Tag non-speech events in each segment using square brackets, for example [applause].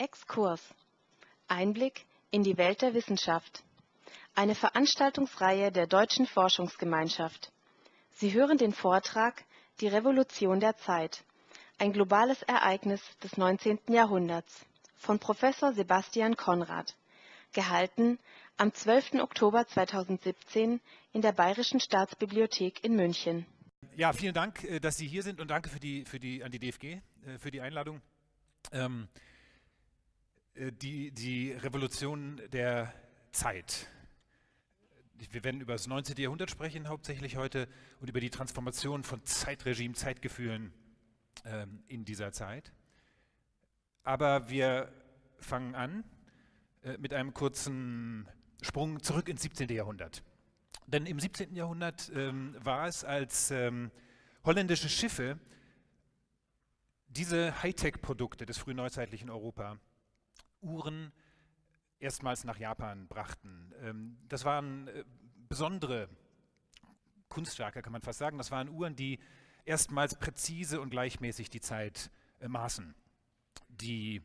Exkurs Einblick in die Welt der Wissenschaft. Eine Veranstaltungsreihe der Deutschen Forschungsgemeinschaft. Sie hören den Vortrag Die Revolution der Zeit. Ein globales Ereignis des 19. Jahrhunderts von Professor Sebastian Konrad. Gehalten am 12. Oktober 2017 in der Bayerischen Staatsbibliothek in München. Ja, vielen Dank, äh, dass Sie hier sind und danke für die, für die, an die DFG äh, für die Einladung. Ähm, äh, die, die Revolution der Zeit. Wir werden über das 19. Jahrhundert sprechen, hauptsächlich heute, und über die Transformation von Zeitregime, Zeitgefühlen ähm, in dieser Zeit. Aber wir fangen an äh, mit einem kurzen Sprung zurück ins 17. Jahrhundert. Denn im 17. Jahrhundert ähm, war es, als ähm, holländische Schiffe diese Hightech-Produkte des frühneuzeitlichen Europa Uhren erstmals nach Japan brachten. Ähm, das waren äh, besondere Kunstwerke, kann man fast sagen. Das waren Uhren, die erstmals präzise und gleichmäßig die Zeit äh, maßen, die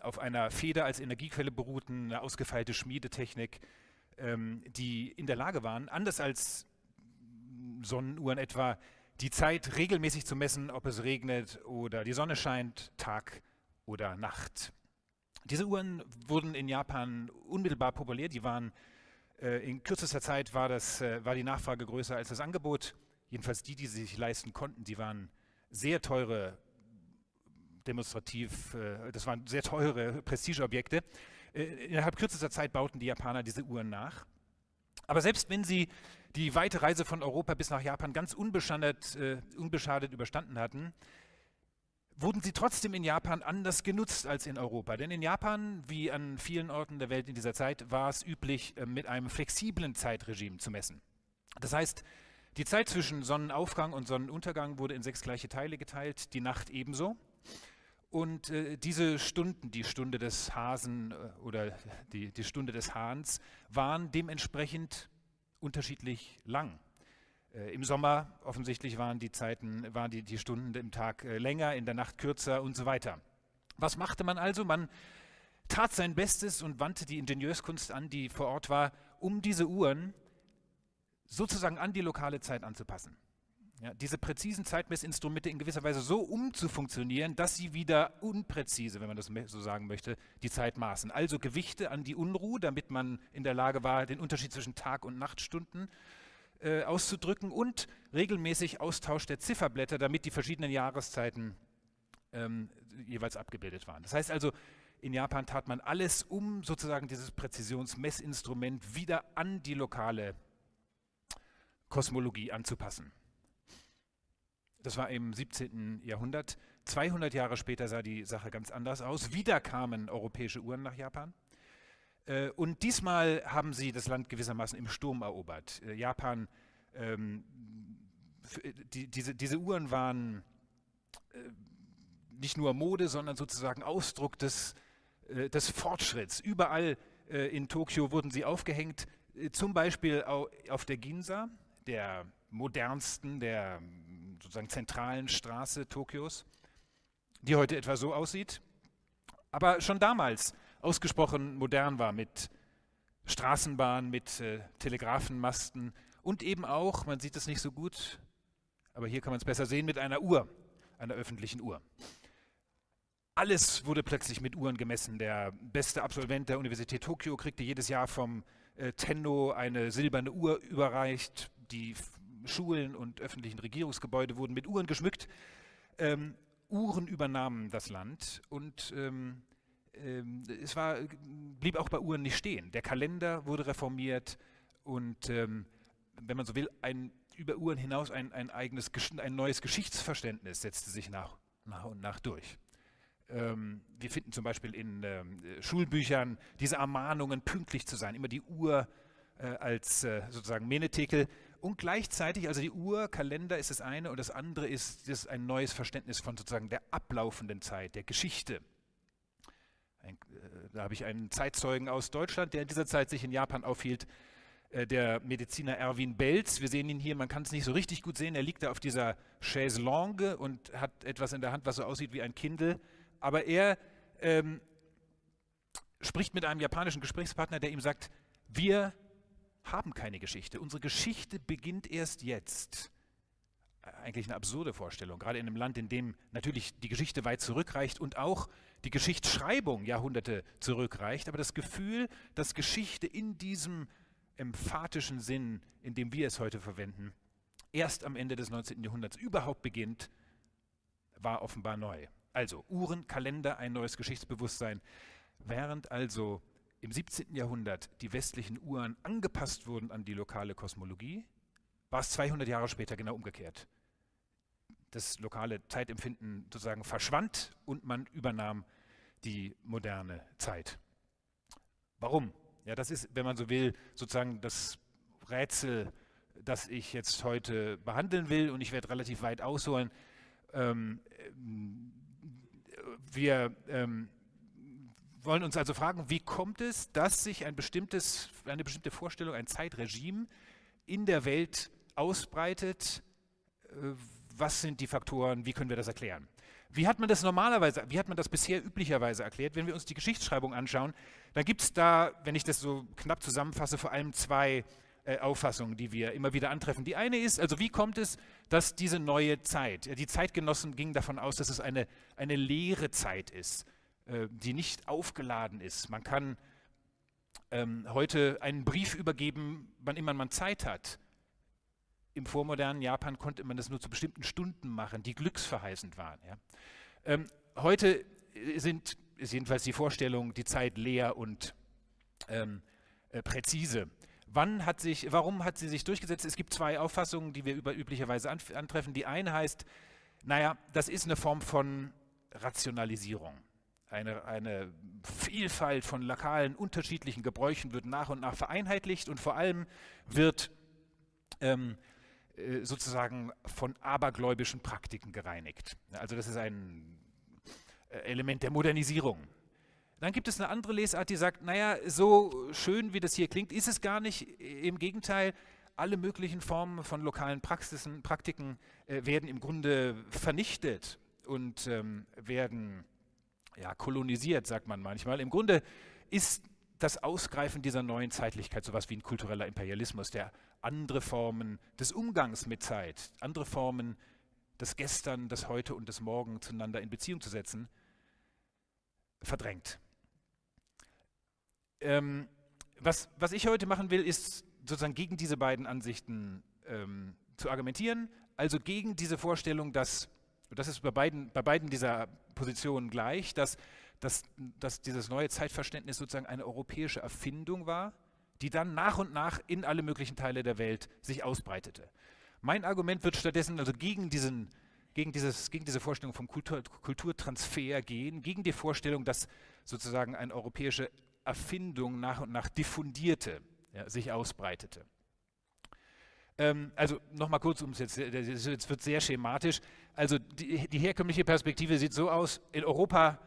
auf einer Feder als Energiequelle beruhten, eine ausgefeilte Schmiedetechnik, ähm, die in der Lage waren, anders als Sonnenuhren etwa, die Zeit regelmäßig zu messen, ob es regnet oder die Sonne scheint, Tag oder Nacht. Diese Uhren wurden in Japan unmittelbar populär. Die waren äh, in kürzester Zeit war, das, äh, war die Nachfrage größer als das Angebot. Jedenfalls die, die sie sich leisten konnten, die waren sehr teure, demonstrativ, äh, das waren sehr teure Prestigeobjekte. Äh, innerhalb kürzester Zeit bauten die Japaner diese Uhren nach. Aber selbst wenn sie die weite Reise von Europa bis nach Japan ganz unbeschadet, äh, unbeschadet überstanden hatten, wurden sie trotzdem in Japan anders genutzt als in Europa. Denn in Japan, wie an vielen Orten der Welt in dieser Zeit, war es üblich, äh, mit einem flexiblen Zeitregime zu messen. Das heißt, die Zeit zwischen Sonnenaufgang und Sonnenuntergang wurde in sechs gleiche Teile geteilt, die Nacht ebenso. Und äh, diese Stunden, die Stunde des Hasen äh, oder die, die Stunde des Hahns, waren dementsprechend unterschiedlich lang. Äh, Im Sommer offensichtlich waren die Zeiten, waren die, die Stunden im Tag äh, länger, in der Nacht kürzer und so weiter. Was machte man also? Man tat sein Bestes und wandte die Ingenieurskunst an, die vor Ort war, um diese Uhren sozusagen an die lokale Zeit anzupassen. Ja, diese präzisen Zeitmessinstrumente in gewisser Weise so umzufunktionieren, dass sie wieder unpräzise, wenn man das so sagen möchte, die Zeit maßen. Also Gewichte an die Unruhe, damit man in der Lage war, den Unterschied zwischen Tag- und Nachtstunden äh, auszudrücken und regelmäßig Austausch der Zifferblätter, damit die verschiedenen Jahreszeiten ähm, jeweils abgebildet waren. Das heißt also, in Japan tat man alles, um sozusagen dieses Präzisionsmessinstrument wieder an die lokale Kosmologie anzupassen. Das war im 17. Jahrhundert. 200 Jahre später sah die Sache ganz anders aus. Wieder kamen europäische Uhren nach Japan. Äh, und diesmal haben sie das Land gewissermaßen im Sturm erobert. Äh, Japan, ähm, die, diese, diese Uhren waren äh, nicht nur Mode, sondern sozusagen Ausdruck des, äh, des Fortschritts. Überall äh, in Tokio wurden sie aufgehängt, äh, zum Beispiel auf der Ginza, der modernsten, der sozusagen zentralen Straße Tokios, die heute etwa so aussieht. Aber schon damals ausgesprochen modern war mit Straßenbahnen, mit äh, Telegrafenmasten und eben auch, man sieht es nicht so gut, aber hier kann man es besser sehen, mit einer Uhr, einer öffentlichen Uhr. Alles wurde plötzlich mit Uhren gemessen. Der beste Absolvent der Universität Tokio kriegte jedes Jahr vom äh, Tenno eine silberne Uhr überreicht. Die Schulen und öffentlichen Regierungsgebäude wurden mit Uhren geschmückt. Ähm, Uhren übernahmen das Land und ähm, ähm, es war, blieb auch bei Uhren nicht stehen. Der Kalender wurde reformiert und ähm, wenn man so will, ein, über Uhren hinaus ein, ein, eigenes, ein neues Geschichtsverständnis setzte sich nach, nach und nach durch. Ähm, wir finden zum Beispiel in ähm, Schulbüchern diese Ermahnungen, pünktlich zu sein, immer die Uhr äh, als äh, sozusagen Menetekel und gleichzeitig, also die Uhr, Kalender ist das eine und das andere ist, ist ein neues Verständnis von sozusagen der ablaufenden Zeit, der Geschichte. Ein, äh, da habe ich einen Zeitzeugen aus Deutschland, der in dieser Zeit sich in Japan aufhielt, äh, der Mediziner Erwin Belz. Wir sehen ihn hier, man kann es nicht so richtig gut sehen. Er liegt da auf dieser Chaise Longue und hat etwas in der Hand, was so aussieht wie ein Kindle. Aber er ähm, spricht mit einem japanischen Gesprächspartner, der ihm sagt, wir haben keine Geschichte. Unsere Geschichte beginnt erst jetzt. Eigentlich eine absurde Vorstellung, gerade in einem Land, in dem natürlich die Geschichte weit zurückreicht und auch die Geschichtsschreibung Jahrhunderte zurückreicht. Aber das Gefühl, dass Geschichte in diesem emphatischen Sinn, in dem wir es heute verwenden, erst am Ende des 19. Jahrhunderts überhaupt beginnt, war offenbar neu. Also Uhren, Kalender, ein neues Geschichtsbewusstsein. Während also im 17. Jahrhundert die westlichen Uhren angepasst wurden an die lokale Kosmologie, war es 200 Jahre später genau umgekehrt. Das lokale Zeitempfinden sozusagen verschwand und man übernahm die moderne Zeit. Warum? Ja, das ist, wenn man so will, sozusagen das Rätsel, das ich jetzt heute behandeln will und ich werde relativ weit ausholen. Ähm, wir ähm, wollen uns also fragen, wie kommt es, dass sich ein bestimmtes, eine bestimmte Vorstellung, ein Zeitregime in der Welt ausbreitet? Äh, was sind die Faktoren? Wie können wir das erklären? Wie hat man das normalerweise, wie hat man das bisher üblicherweise erklärt? Wenn wir uns die Geschichtsschreibung anschauen, dann gibt es da, wenn ich das so knapp zusammenfasse, vor allem zwei äh, Auffassungen, die wir immer wieder antreffen. Die eine ist, also wie kommt es, dass diese neue Zeit, die Zeitgenossen gingen davon aus, dass es eine, eine leere Zeit ist, äh, die nicht aufgeladen ist. Man kann ähm, heute einen Brief übergeben, wann immer man Zeit hat. Im vormodernen Japan konnte man das nur zu bestimmten Stunden machen, die glücksverheißend waren. Ja. Ähm, heute sind, ist jedenfalls die Vorstellung, die Zeit leer und ähm, äh, präzise. Wann hat sich, warum hat sie sich durchgesetzt? Es gibt zwei Auffassungen, die wir über, üblicherweise antreffen. Die eine heißt, naja, das ist eine Form von Rationalisierung. Eine, eine, Vielfalt von lokalen unterschiedlichen Gebräuchen wird nach und nach vereinheitlicht und vor allem wird ähm, äh, sozusagen von abergläubischen Praktiken gereinigt. Also das ist ein äh, Element der Modernisierung. Dann gibt es eine andere Lesart, die sagt, naja, so schön wie das hier klingt, ist es gar nicht. Im Gegenteil, alle möglichen Formen von lokalen Praxisen, Praktiken äh, werden im Grunde vernichtet und ähm, werden ja, kolonisiert, sagt man manchmal. Im Grunde ist das Ausgreifen dieser neuen Zeitlichkeit sowas wie ein kultureller Imperialismus, der andere Formen des Umgangs mit Zeit, andere Formen des Gestern, des Heute und des Morgen zueinander in Beziehung zu setzen, verdrängt. Ähm, was, was ich heute machen will, ist sozusagen gegen diese beiden Ansichten ähm, zu argumentieren, also gegen diese Vorstellung, dass und das ist bei beiden, bei beiden dieser Positionen gleich, dass, dass, dass dieses neue Zeitverständnis sozusagen eine europäische Erfindung war, die dann nach und nach in alle möglichen Teile der Welt sich ausbreitete. Mein Argument wird stattdessen also gegen, diesen, gegen, dieses, gegen diese Vorstellung vom Kultur, Kulturtransfer gehen, gegen die Vorstellung, dass sozusagen eine europäische Erfindung nach und nach diffundierte, ja, sich ausbreitete. Ähm, also nochmal kurz, um es jetzt, jetzt wird sehr schematisch. Also die, die herkömmliche Perspektive sieht so aus, in Europa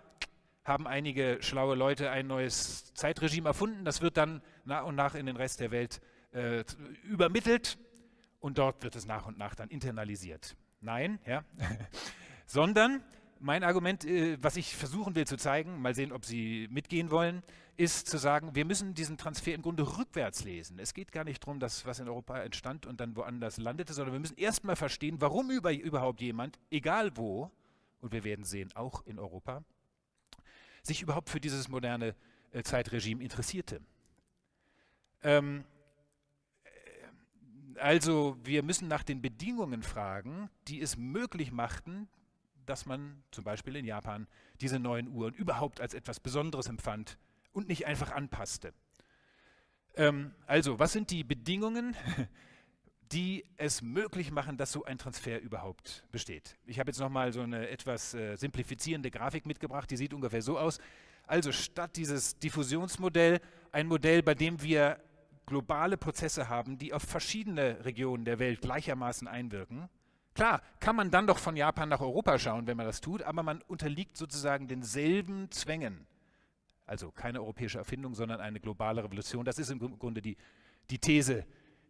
haben einige schlaue Leute ein neues Zeitregime erfunden. Das wird dann nach und nach in den Rest der Welt äh, übermittelt und dort wird es nach und nach dann internalisiert. Nein, ja, [laughs] sondern mein Argument, äh, was ich versuchen will zu zeigen, mal sehen, ob Sie mitgehen wollen, ist zu sagen, wir müssen diesen Transfer im Grunde rückwärts lesen. Es geht gar nicht darum, dass was in Europa entstand und dann woanders landete, sondern wir müssen erstmal verstehen, warum über, überhaupt jemand, egal wo, und wir werden sehen, auch in Europa, sich überhaupt für dieses moderne äh, Zeitregime interessierte. Ähm, äh, also wir müssen nach den Bedingungen fragen, die es möglich machten, dass man zum Beispiel in Japan diese neuen Uhren überhaupt als etwas Besonderes empfand und nicht einfach anpasste. Ähm, also, was sind die Bedingungen, [laughs] die es möglich machen, dass so ein Transfer überhaupt besteht? Ich habe jetzt nochmal so eine etwas äh, simplifizierende Grafik mitgebracht, die sieht ungefähr so aus. Also statt dieses Diffusionsmodell ein Modell, bei dem wir globale Prozesse haben, die auf verschiedene Regionen der Welt gleichermaßen einwirken, Klar, kann man dann doch von Japan nach Europa schauen, wenn man das tut, aber man unterliegt sozusagen denselben Zwängen. Also keine europäische Erfindung, sondern eine globale Revolution. Das ist im Grunde die, die These,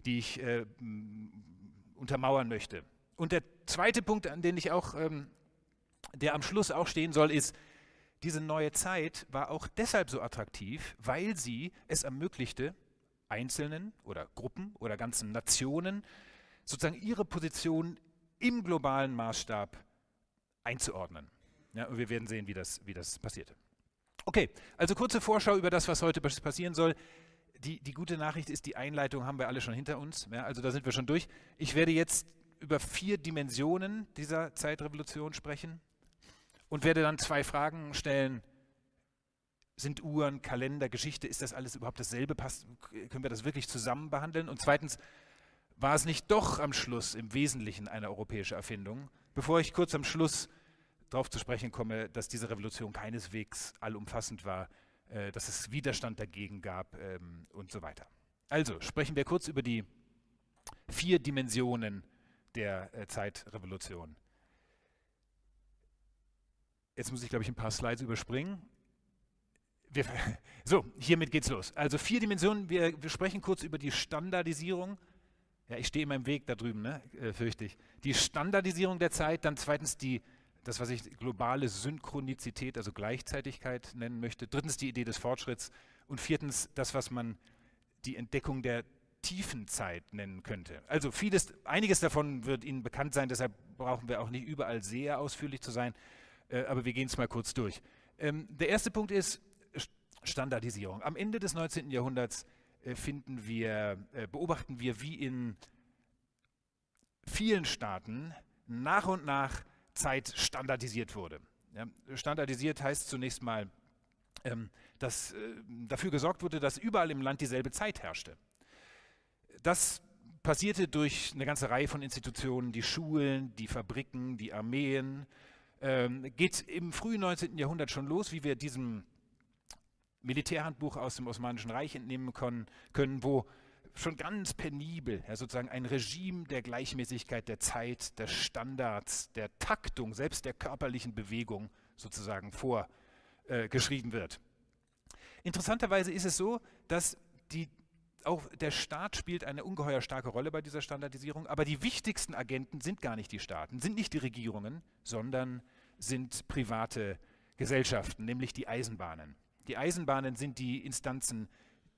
die ich äh, untermauern möchte. Und der zweite Punkt, an den ich auch, ähm, der am Schluss auch stehen soll, ist, diese neue Zeit war auch deshalb so attraktiv, weil sie es ermöglichte, Einzelnen oder Gruppen oder ganzen Nationen sozusagen ihre Position im globalen Maßstab einzuordnen. Ja, und wir werden sehen, wie das, wie das passierte. Okay, also kurze Vorschau über das, was heute passieren soll. Die, die gute Nachricht ist, die Einleitung haben wir alle schon hinter uns. Ja, also da sind wir schon durch. Ich werde jetzt über vier Dimensionen dieser Zeitrevolution sprechen und werde dann zwei Fragen stellen. Sind Uhren, Kalender, Geschichte, ist das alles überhaupt dasselbe? Passt, können wir das wirklich zusammen behandeln? Und zweitens, war es nicht doch am Schluss im Wesentlichen eine europäische Erfindung? Bevor ich kurz am Schluss darauf zu sprechen komme, dass diese Revolution keineswegs allumfassend war, äh, dass es Widerstand dagegen gab ähm, und so weiter. Also sprechen wir kurz über die vier Dimensionen der äh, Zeitrevolution. Jetzt muss ich, glaube ich, ein paar Slides überspringen. Wir, [laughs] so, hiermit geht's los. Also vier Dimensionen. Wir, wir, sprechen kurz über die Standardisierung. Ja, ich stehe in meinem Weg da drüben, ne? äh, fürchte ich. Die Standardisierung der Zeit, dann zweitens die, das, was ich globale Synchronizität, also Gleichzeitigkeit nennen möchte. Drittens die Idee des Fortschritts. Und viertens das, was man die Entdeckung der Tiefenzeit nennen könnte. Also vieles, einiges davon wird Ihnen bekannt sein, deshalb brauchen wir auch nicht überall sehr ausführlich zu sein, äh, aber wir gehen es mal kurz durch. Ähm, der erste Punkt ist Standardisierung. Am Ende des 19. Jahrhunderts äh, finden wir, äh, beobachten wir, wie in vielen Staaten nach und nach Zeit standardisiert wurde. Ja, standardisiert heißt zunächst mal, ähm, dass äh, dafür gesorgt wurde, dass überall im Land dieselbe Zeit herrschte. Das passierte durch eine ganze Reihe von Institutionen, die Schulen, die Fabriken, die Armeen. Ähm, geht im frühen 19. Jahrhundert schon los, wie wir diesem Militärhandbuch aus dem Osmanischen Reich entnehmen können, können wo schon ganz penibel ja, sozusagen ein Regime der Gleichmäßigkeit der Zeit, der Standards, der Taktung, selbst der körperlichen Bewegung sozusagen vorgeschrieben äh, wird. Interessanterweise ist es so, dass die auch der Staat spielt eine ungeheuer starke Rolle bei dieser Standardisierung, aber die wichtigsten Agenten sind gar nicht die Staaten, sind nicht die Regierungen, sondern sind private Gesellschaften, nämlich die Eisenbahnen. Die Eisenbahnen sind die Instanzen,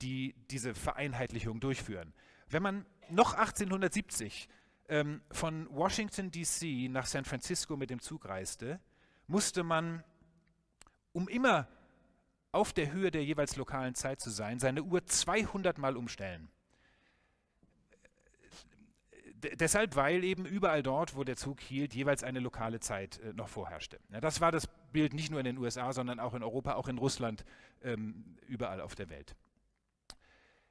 die diese Vereinheitlichung durchführen. Wenn man noch 1870 ähm, von Washington DC nach San Francisco mit dem Zug reiste, musste man, um immer auf der Höhe der jeweils lokalen Zeit zu sein, seine Uhr 200 Mal umstellen. D deshalb, weil eben überall dort, wo der Zug hielt, jeweils eine lokale Zeit äh, noch vorherrschte. Ja, das war das Bild nicht nur in den USA, sondern auch in Europa, auch in Russland, ähm, überall auf der Welt.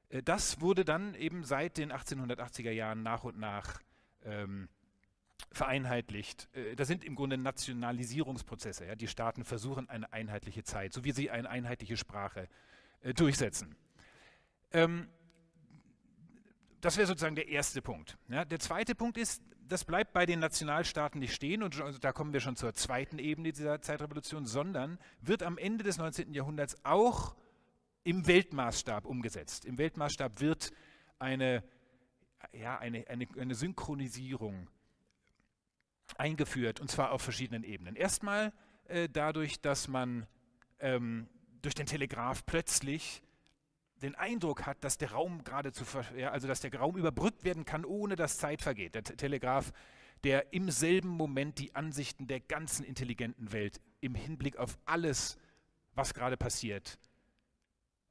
Äh, das wurde dann eben seit den 1880er Jahren nach und nach ähm, vereinheitlicht. Äh, das sind im Grunde Nationalisierungsprozesse. Ja? Die Staaten versuchen eine einheitliche Zeit, so wie sie eine einheitliche Sprache äh, durchsetzen. Ähm, das wäre sozusagen der erste Punkt. Ja? Der zweite Punkt ist, das bleibt bei den Nationalstaaten nicht stehen, und also da kommen wir schon zur zweiten Ebene dieser Zeitrevolution, sondern wird am Ende des 19. Jahrhunderts auch im Weltmaßstab umgesetzt. Im Weltmaßstab wird eine, ja, eine, eine, eine Synchronisierung eingeführt, und zwar auf verschiedenen Ebenen. Erstmal äh, dadurch, dass man ähm, durch den Telegraph plötzlich den Eindruck hat, dass der Raum geradezu, ja, also dass der Raum überbrückt werden kann, ohne dass Zeit vergeht. Der Telegraph, der im selben Moment die Ansichten der ganzen intelligenten Welt im Hinblick auf alles, was gerade passiert,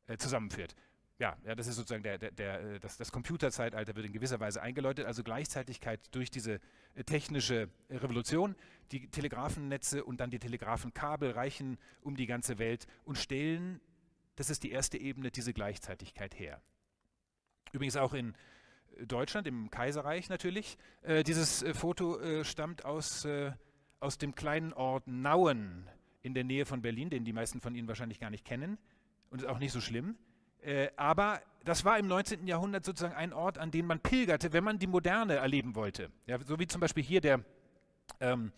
äh, zusammenführt ja, ja, das ist sozusagen der, der, der, äh, das, das Computerzeitalter wird in gewisser Weise eingeläutet, also Gleichzeitigkeit durch diese äh, technische Revolution. Die Telegrafennetze und dann die Telegrafenkabel reichen um die ganze Welt und stellen, das ist die erste Ebene, diese Gleichzeitigkeit her. Übrigens auch in Deutschland, im Kaiserreich natürlich. Äh, dieses Foto äh, stammt aus, aus dem kleinen Ort Nauen in der Nähe von Berlin, den die meisten von Ihnen wahrscheinlich gar nicht kennen und ist auch nicht so schlimm. Äh, aber das war im 19. Jahrhundert sozusagen ein Ort, an den man pilgerte, wenn man die Moderne erleben wollte. Ja, so wie zum Beispiel hier der, ähm,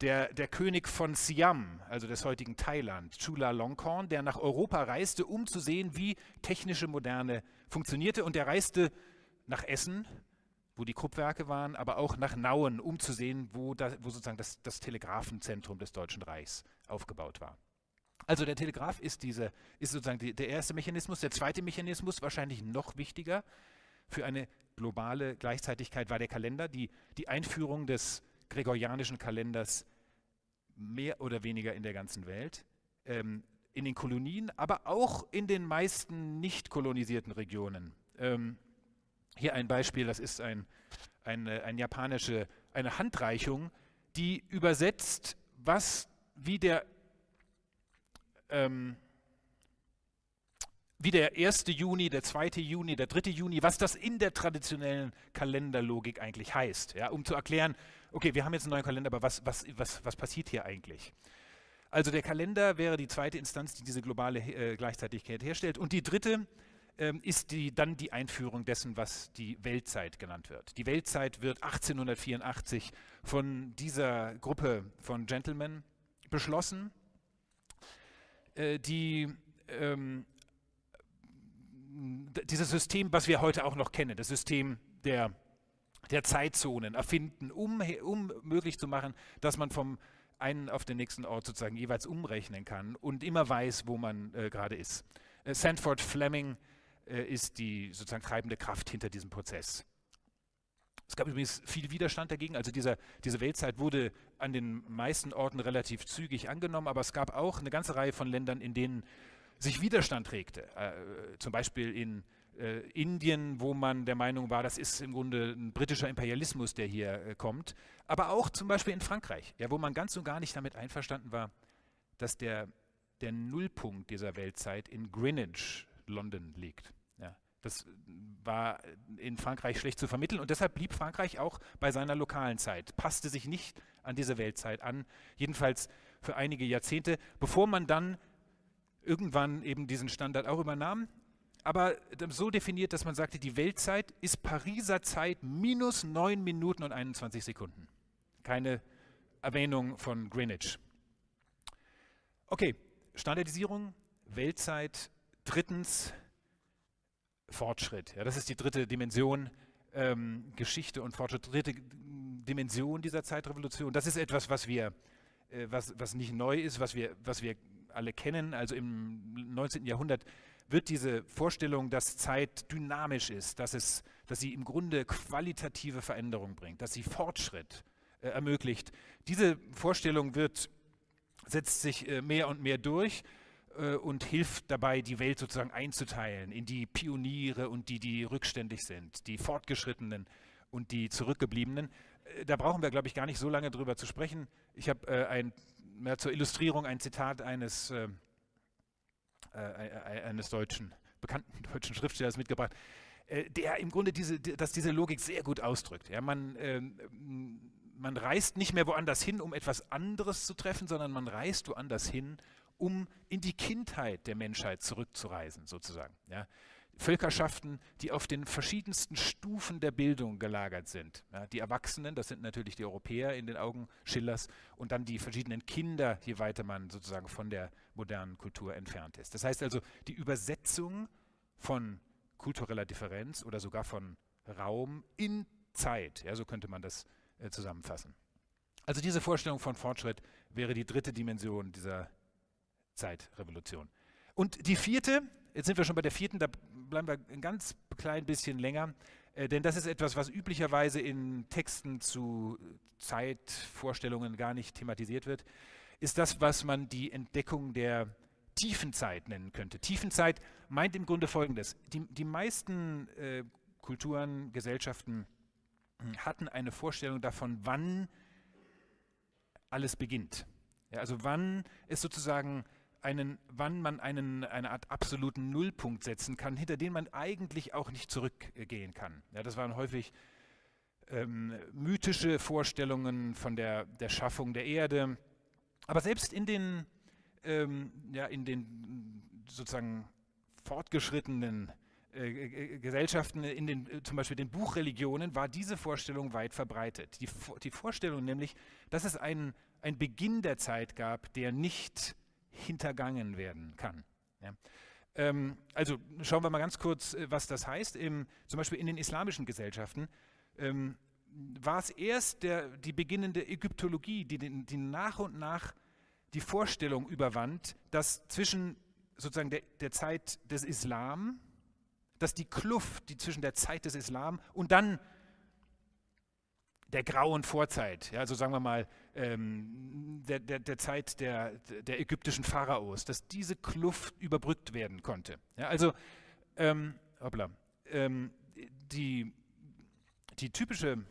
der, der König von Siam, also des heutigen Thailand, Chula Longkorn, der nach Europa reiste, um zu sehen, wie technische Moderne funktionierte. Und der reiste nach Essen, wo die Kruppwerke waren, aber auch nach Nauen, um zu sehen, wo, da, wo sozusagen das, das Telegrafenzentrum des Deutschen Reichs aufgebaut war. Also der Telegraph ist, diese, ist sozusagen die, der erste Mechanismus. Der zweite Mechanismus, wahrscheinlich noch wichtiger für eine globale Gleichzeitigkeit, war der Kalender, die, die Einführung des gregorianischen Kalenders mehr oder weniger in der ganzen Welt, ähm, in den Kolonien, aber auch in den meisten nicht kolonisierten Regionen. Ähm, hier ein Beispiel, das ist ein, eine, ein japanische, eine Handreichung, die übersetzt, was wie der ähm, wie der 1. Juni, der 2. Juni, der 3. Juni, was das in der traditionellen Kalenderlogik eigentlich heißt, ja, um zu erklären, okay, wir haben jetzt einen neuen Kalender, aber was, was, was, was passiert hier eigentlich? Also der Kalender wäre die zweite Instanz, die diese globale äh, Gleichzeitigkeit herstellt. Und die dritte ähm, ist die, dann die Einführung dessen, was die Weltzeit genannt wird. Die Weltzeit wird 1884 von dieser Gruppe von Gentlemen beschlossen, die ähm, dieses System, was wir heute auch noch kennen, das System der, der Zeitzonen erfinden, um, um möglich zu machen, dass man vom einen auf den nächsten Ort sozusagen jeweils umrechnen kann und immer weiß, wo man äh, gerade ist. Äh, Sanford Fleming äh, ist die sozusagen treibende Kraft hinter diesem Prozess. Es gab übrigens viel Widerstand dagegen. Also dieser, diese Weltzeit wurde an den meisten Orten relativ zügig angenommen, aber es gab auch eine ganze Reihe von Ländern, in denen sich Widerstand regte. Äh, zum Beispiel in äh, Indien, wo man der Meinung war, das ist im Grunde ein britischer Imperialismus, der hier äh, kommt. Aber auch zum Beispiel in Frankreich, ja, wo man ganz und gar nicht damit einverstanden war, dass der, der Nullpunkt dieser Weltzeit in Greenwich, London, liegt. Das war in Frankreich schlecht zu vermitteln und deshalb blieb Frankreich auch bei seiner lokalen Zeit, passte sich nicht an diese Weltzeit an, jedenfalls für einige Jahrzehnte, bevor man dann irgendwann eben diesen Standard auch übernahm, aber so definiert, dass man sagte, die Weltzeit ist Pariser Zeit minus 9 Minuten und 21 Sekunden. Keine Erwähnung von Greenwich. Okay, Standardisierung, Weltzeit. Drittens, Fortschritt. Ja, das ist die dritte Dimension, ähm, Geschichte und Fortschritt. Dritte Dimension dieser Zeitrevolution. Das ist etwas, was wir, äh, was, was nicht neu ist, was wir, was wir alle kennen. Also im 19. Jahrhundert wird diese Vorstellung, dass Zeit dynamisch ist, dass, es, dass sie im Grunde qualitative Veränderung bringt, dass sie Fortschritt äh, ermöglicht. Diese Vorstellung wird, setzt sich äh, mehr und mehr durch äh, und hilft dabei, die Welt sozusagen einzuteilen in die Pioniere und die, die rückständig sind, die Fortgeschrittenen und die Zurückgebliebenen. Äh, da brauchen wir, glaube ich, gar nicht so lange drüber zu sprechen. Ich habe äh, zur Illustrierung ein Zitat eines, äh, äh, eines deutschen, bekannten [laughs] deutschen Schriftstellers mitgebracht, äh, der im Grunde diese, dass diese Logik sehr gut ausdrückt. Ja, man, ähm, man reist nicht mehr woanders hin, um etwas anderes zu treffen, sondern man reist woanders hin, um in die Kindheit der Menschheit zurückzureisen, sozusagen. Ja. Völkerschaften, die auf den verschiedensten Stufen der Bildung gelagert sind. Ja, die Erwachsenen, das sind natürlich die Europäer in den Augen Schillers, und dann die verschiedenen Kinder, je weiter man sozusagen von der modernen Kultur entfernt ist. Das heißt also, die Übersetzung von kultureller Differenz oder sogar von Raum in Zeit, ja, so könnte man das äh, zusammenfassen. Also diese Vorstellung von Fortschritt wäre die dritte Dimension dieser Zeitrevolution. Und die vierte, jetzt sind wir schon bei der vierten, da bleiben wir ein ganz klein bisschen länger, äh, denn das ist etwas, was üblicherweise in Texten zu Zeitvorstellungen gar nicht thematisiert wird, ist das, was man die Entdeckung der Tiefenzeit nennen könnte. Tiefenzeit meint im Grunde Folgendes. Die, die meisten äh, Kulturen, Gesellschaften hm, hatten eine Vorstellung davon, wann alles beginnt. Ja, also wann es sozusagen einen, wann man einen, eine Art absoluten Nullpunkt setzen kann, hinter den man eigentlich auch nicht zurückgehen kann. Ja, das waren häufig ähm, mythische Vorstellungen von der, der Schaffung der Erde. Aber selbst in den, ähm, ja, in den sozusagen fortgeschrittenen äh, äh Gesellschaften, in den, äh, zum Beispiel den Buchreligionen, war diese Vorstellung weit verbreitet. Die, die Vorstellung nämlich, dass es einen, einen Beginn der Zeit gab, der nicht hintergangen werden kann. Ja. Ähm, also schauen wir mal ganz kurz, äh, was das heißt. Im, zum Beispiel in den islamischen Gesellschaften ähm, war es erst der, die beginnende Ägyptologie, die, die nach und nach die Vorstellung überwand, dass zwischen sozusagen der, der Zeit des Islam, dass die Kluft, die zwischen der Zeit des Islam und dann der grauen Vorzeit, ja, also sagen wir mal ähm, der, der, der, Zeit der, der ägyptischen Pharaos, dass diese Kluft überbrückt werden konnte. Ja, also ähm, hoppla, ähm, die, die typische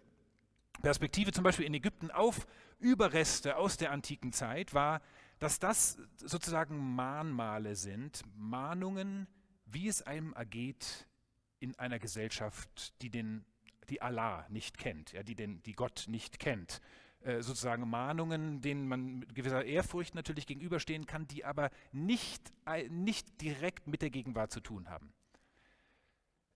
Perspektive zum Beispiel in Ägypten auf Überreste aus der antiken Zeit war, dass das sozusagen Mahnmale sind, Mahnungen, wie es einem ergeht in einer Gesellschaft, die den die Allah nicht kennt, ja, die, den, die Gott nicht kennt. Äh, sozusagen Mahnungen, denen man mit gewisser Ehrfurcht natürlich gegenüberstehen kann, die aber nicht, nicht direkt mit der Gegenwart zu tun haben.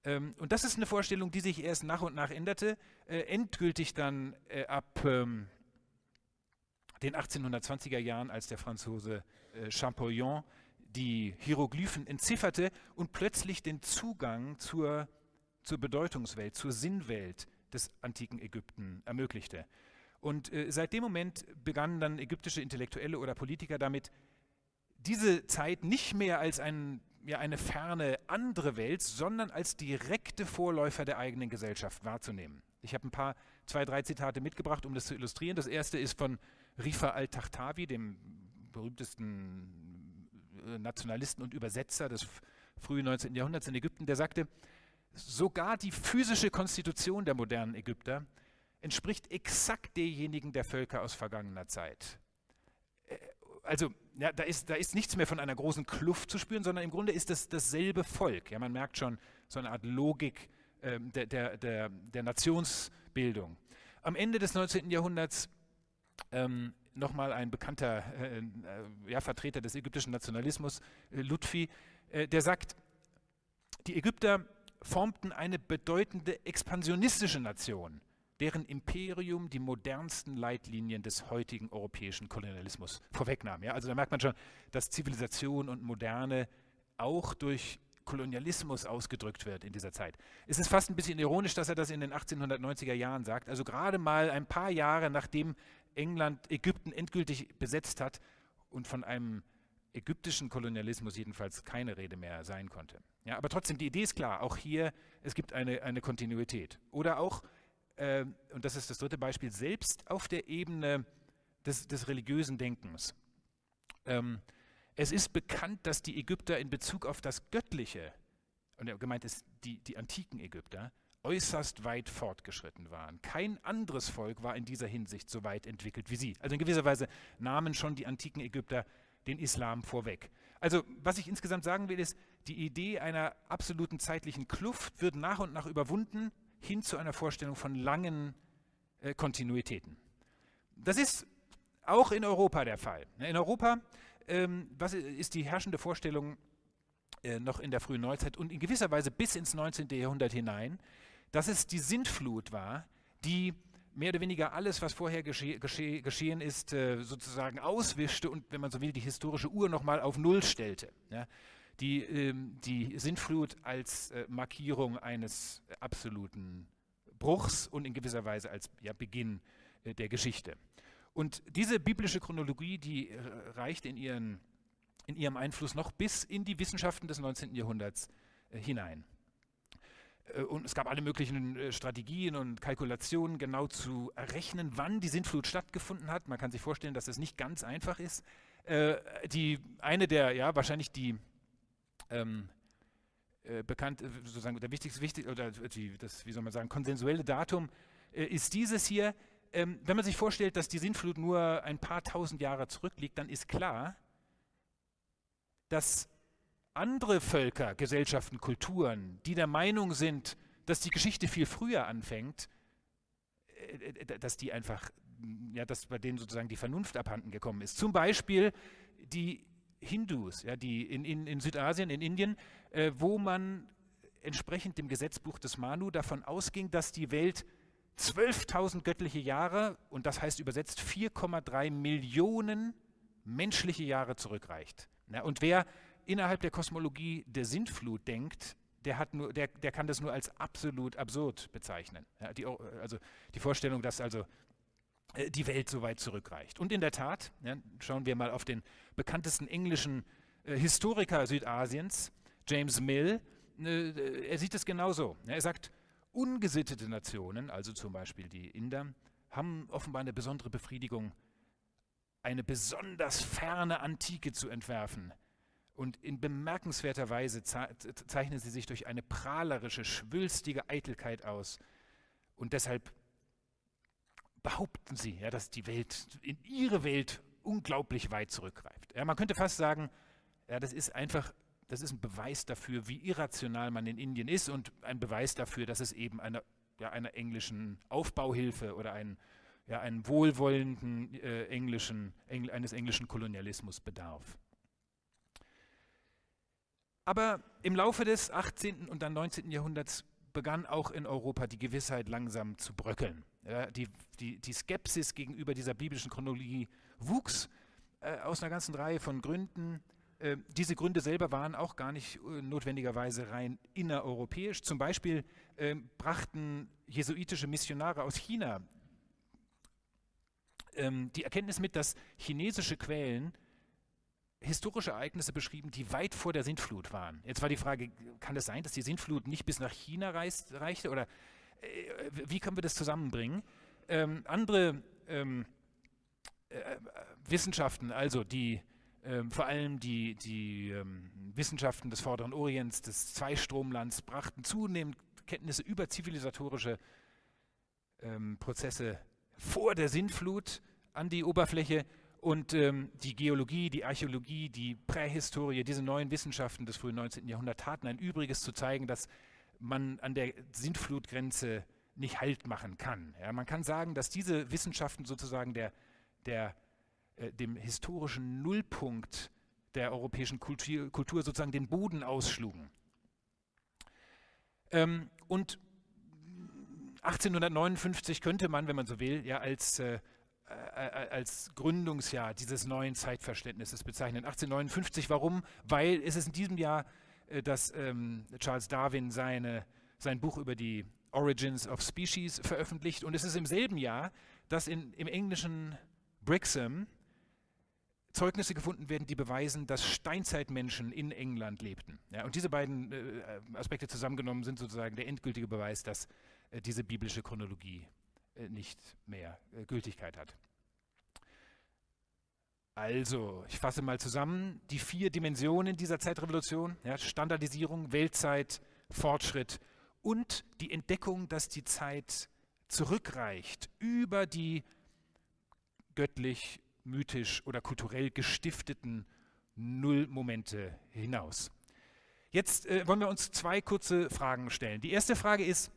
Ähm, und das ist eine Vorstellung, die sich erst nach und nach änderte, äh, endgültig dann äh, ab ähm, den 1820er Jahren, als der Franzose äh, Champollion die Hieroglyphen entzifferte und plötzlich den Zugang zur zur Bedeutungswelt, zur Sinnwelt des antiken Ägypten ermöglichte. Und äh, seit dem Moment begannen dann ägyptische Intellektuelle oder Politiker damit, diese Zeit nicht mehr als ein, ja, eine ferne andere Welt, sondern als direkte Vorläufer der eigenen Gesellschaft wahrzunehmen. Ich habe ein paar, zwei, drei Zitate mitgebracht, um das zu illustrieren. Das erste ist von Rifa al-Tahtawi, dem berühmtesten äh, Nationalisten und Übersetzer des frühen 19. Jahrhunderts in Ägypten, der sagte, Sogar die physische Konstitution der modernen Ägypter entspricht exakt derjenigen der Völker aus vergangener Zeit. Äh, also ja, da, ist, da ist nichts mehr von einer großen Kluft zu spüren, sondern im Grunde ist es dasselbe Volk. Ja, man merkt schon so eine Art Logik äh, der, der, der, der, Nationsbildung. Am Ende des 19. Jahrhunderts ähm, nochmal ein bekannter äh, äh, ja, Vertreter des ägyptischen Nationalismus, äh, Lutfi, äh, der sagt, die Ägypter formten eine bedeutende expansionistische Nation, deren Imperium die modernsten Leitlinien des heutigen europäischen Kolonialismus vorwegnahm. Ja, also da merkt man schon, dass Zivilisation und Moderne auch durch Kolonialismus ausgedrückt wird in dieser Zeit. Es ist fast ein bisschen ironisch, dass er das in den 1890er Jahren sagt, also gerade mal ein paar Jahre nachdem England Ägypten endgültig besetzt hat und von einem ägyptischen Kolonialismus jedenfalls keine Rede mehr sein konnte. Ja, aber trotzdem, die Idee ist klar, auch hier, es gibt eine, eine Kontinuität. Oder auch, äh, und das ist das dritte Beispiel, selbst auf der Ebene des, des religiösen Denkens. Ähm, es ist bekannt, dass die Ägypter in Bezug auf das Göttliche, und gemeint ist die, die antiken Ägypter, äußerst weit fortgeschritten waren. Kein anderes Volk war in dieser Hinsicht so weit entwickelt wie sie. Also in gewisser Weise nahmen schon die antiken Ägypter den Islam vorweg. Also was ich insgesamt sagen will, ist, die Idee einer absoluten zeitlichen Kluft wird nach und nach überwunden hin zu einer Vorstellung von langen äh, Kontinuitäten. Das ist auch in Europa der Fall. In Europa ähm, was ist die herrschende Vorstellung äh, noch in der frühen Neuzeit und in gewisser Weise bis ins 19. Jahrhundert hinein, dass es die Sintflut war, die mehr oder weniger alles, was vorher gesche gesche geschehen ist, äh, sozusagen auswischte und, wenn man so will, die historische Uhr nochmal auf Null stellte. Ja? Die, ähm, die Sintflut als äh, Markierung eines absoluten Bruchs und in gewisser Weise als ja, Beginn äh, der Geschichte. Und diese biblische Chronologie, die äh, reicht in, ihren, in ihrem Einfluss noch bis in die Wissenschaften des 19. Jahrhunderts äh, hinein. Äh, und es gab alle möglichen äh, Strategien und Kalkulationen, genau zu errechnen, wann die Sintflut stattgefunden hat. Man kann sich vorstellen, dass es nicht ganz einfach ist. Äh, die, eine der, ja, wahrscheinlich die ähm, äh, bekannt, sozusagen der wichtigste, wichtig, oder die, das, wie soll man sagen, konsensuelle Datum äh, ist dieses hier. Ähm, wenn man sich vorstellt, dass die Sintflut nur ein paar tausend Jahre zurückliegt, dann ist klar, dass andere Völker, Gesellschaften, Kulturen, die der Meinung sind, dass die Geschichte viel früher anfängt, äh, äh, dass die einfach, ja, dass bei denen sozusagen die Vernunft abhanden gekommen ist. Zum Beispiel die Hindus, ja, die in, in, in Südasien, in Indien, äh, wo man entsprechend dem Gesetzbuch des Manu davon ausging, dass die Welt 12.000 göttliche Jahre, und das heißt übersetzt 4,3 Millionen menschliche Jahre zurückreicht. Ja, und wer innerhalb der Kosmologie der Sintflut denkt, der, hat nur, der, der kann das nur als absolut absurd bezeichnen. Ja, die, also die Vorstellung, dass also äh, die Welt so weit zurückreicht. Und in der Tat, ja, schauen wir mal auf den bekanntesten englischen äh, Historiker Südasiens, James Mill, äh, er sieht es genauso. Ja, er sagt, ungesittete Nationen, also zum Beispiel die Inder, haben offenbar eine besondere Befriedigung, eine besonders ferne Antike zu entwerfen. Und in bemerkenswerter Weise zeichnen sie sich durch eine prahlerische, schwülstige Eitelkeit aus. Und deshalb behaupten sie, ja, dass die Welt, in ihre Welt unglaublich weit zurückgreift. Ja, man könnte fast sagen, ja, das ist einfach, das ist ein Beweis dafür, wie irrational man in Indien ist und ein Beweis dafür, dass es eben einer, ja, einer englischen Aufbauhilfe oder einen, ja, einen wohlwollenden äh, englischen, Engl eines englischen Kolonialismus bedarf. Aber im Laufe des 18. und dann 19. Jahrhunderts begann auch in Europa die Gewissheit langsam zu bröckeln. Ja, die, die, die, Skepsis gegenüber dieser biblischen Chronologie wuchs äh, aus einer ganzen Reihe von Gründen. Äh, diese Gründe selber waren auch gar nicht äh, notwendigerweise rein innereuropäisch. Zum Beispiel ähm, brachten jesuitische Missionare aus China ähm, die Erkenntnis mit, dass chinesische Quellen historische Ereignisse beschrieben, die weit vor der Sintflut waren. Jetzt war die Frage, kann es sein, dass die Sintflut nicht bis nach China reist, reichte? Oder äh, wie können wir das zusammenbringen? Ähm, andere ähm, äh, Wissenschaften, also die ähm, vor allem die, die ähm, Wissenschaften des Vorderen Orients, des Zweistromlands, brachten zunehmend Kenntnisse über zivilisatorische ähm, Prozesse vor der Sintflut an die Oberfläche und ähm, die Geologie, die Archäologie, die Prähistorie, diese neuen Wissenschaften des frühen 19. Jahrhunderts taten ein Übriges zu zeigen, dass man an der Sintflutgrenze nicht Halt machen kann. Ja, man kann sagen, dass diese Wissenschaften sozusagen der, der, äh, dem historischen Nullpunkt der europäischen Kultur, Kultur sozusagen den Boden ausschlugen. Ähm, und 1859 könnte man, wenn man so will, ja als äh, als Gründungsjahr dieses neuen Zeitverständnisses bezeichnen. 1859, warum? Weil es ist in diesem Jahr, äh, dass ähm, Charles Darwin seine, sein Buch über die Origins of Species veröffentlicht und es ist im selben Jahr, dass in, im englischen Brixham Zeugnisse gefunden werden, die beweisen, dass Steinzeitmenschen in England lebten. Ja, und diese beiden äh, Aspekte zusammengenommen sind sozusagen der endgültige Beweis, dass äh, diese biblische Chronologie nicht mehr äh, Gültigkeit hat. Also, ich fasse mal zusammen, die vier Dimensionen dieser Zeitrevolution, ja, Standardisierung, Weltzeit, Fortschritt und die Entdeckung, dass die Zeit zurückreicht über die göttlich, mythisch oder kulturell gestifteten Nullmomente hinaus. Jetzt äh, wollen wir uns zwei kurze Fragen stellen. Die erste Frage ist,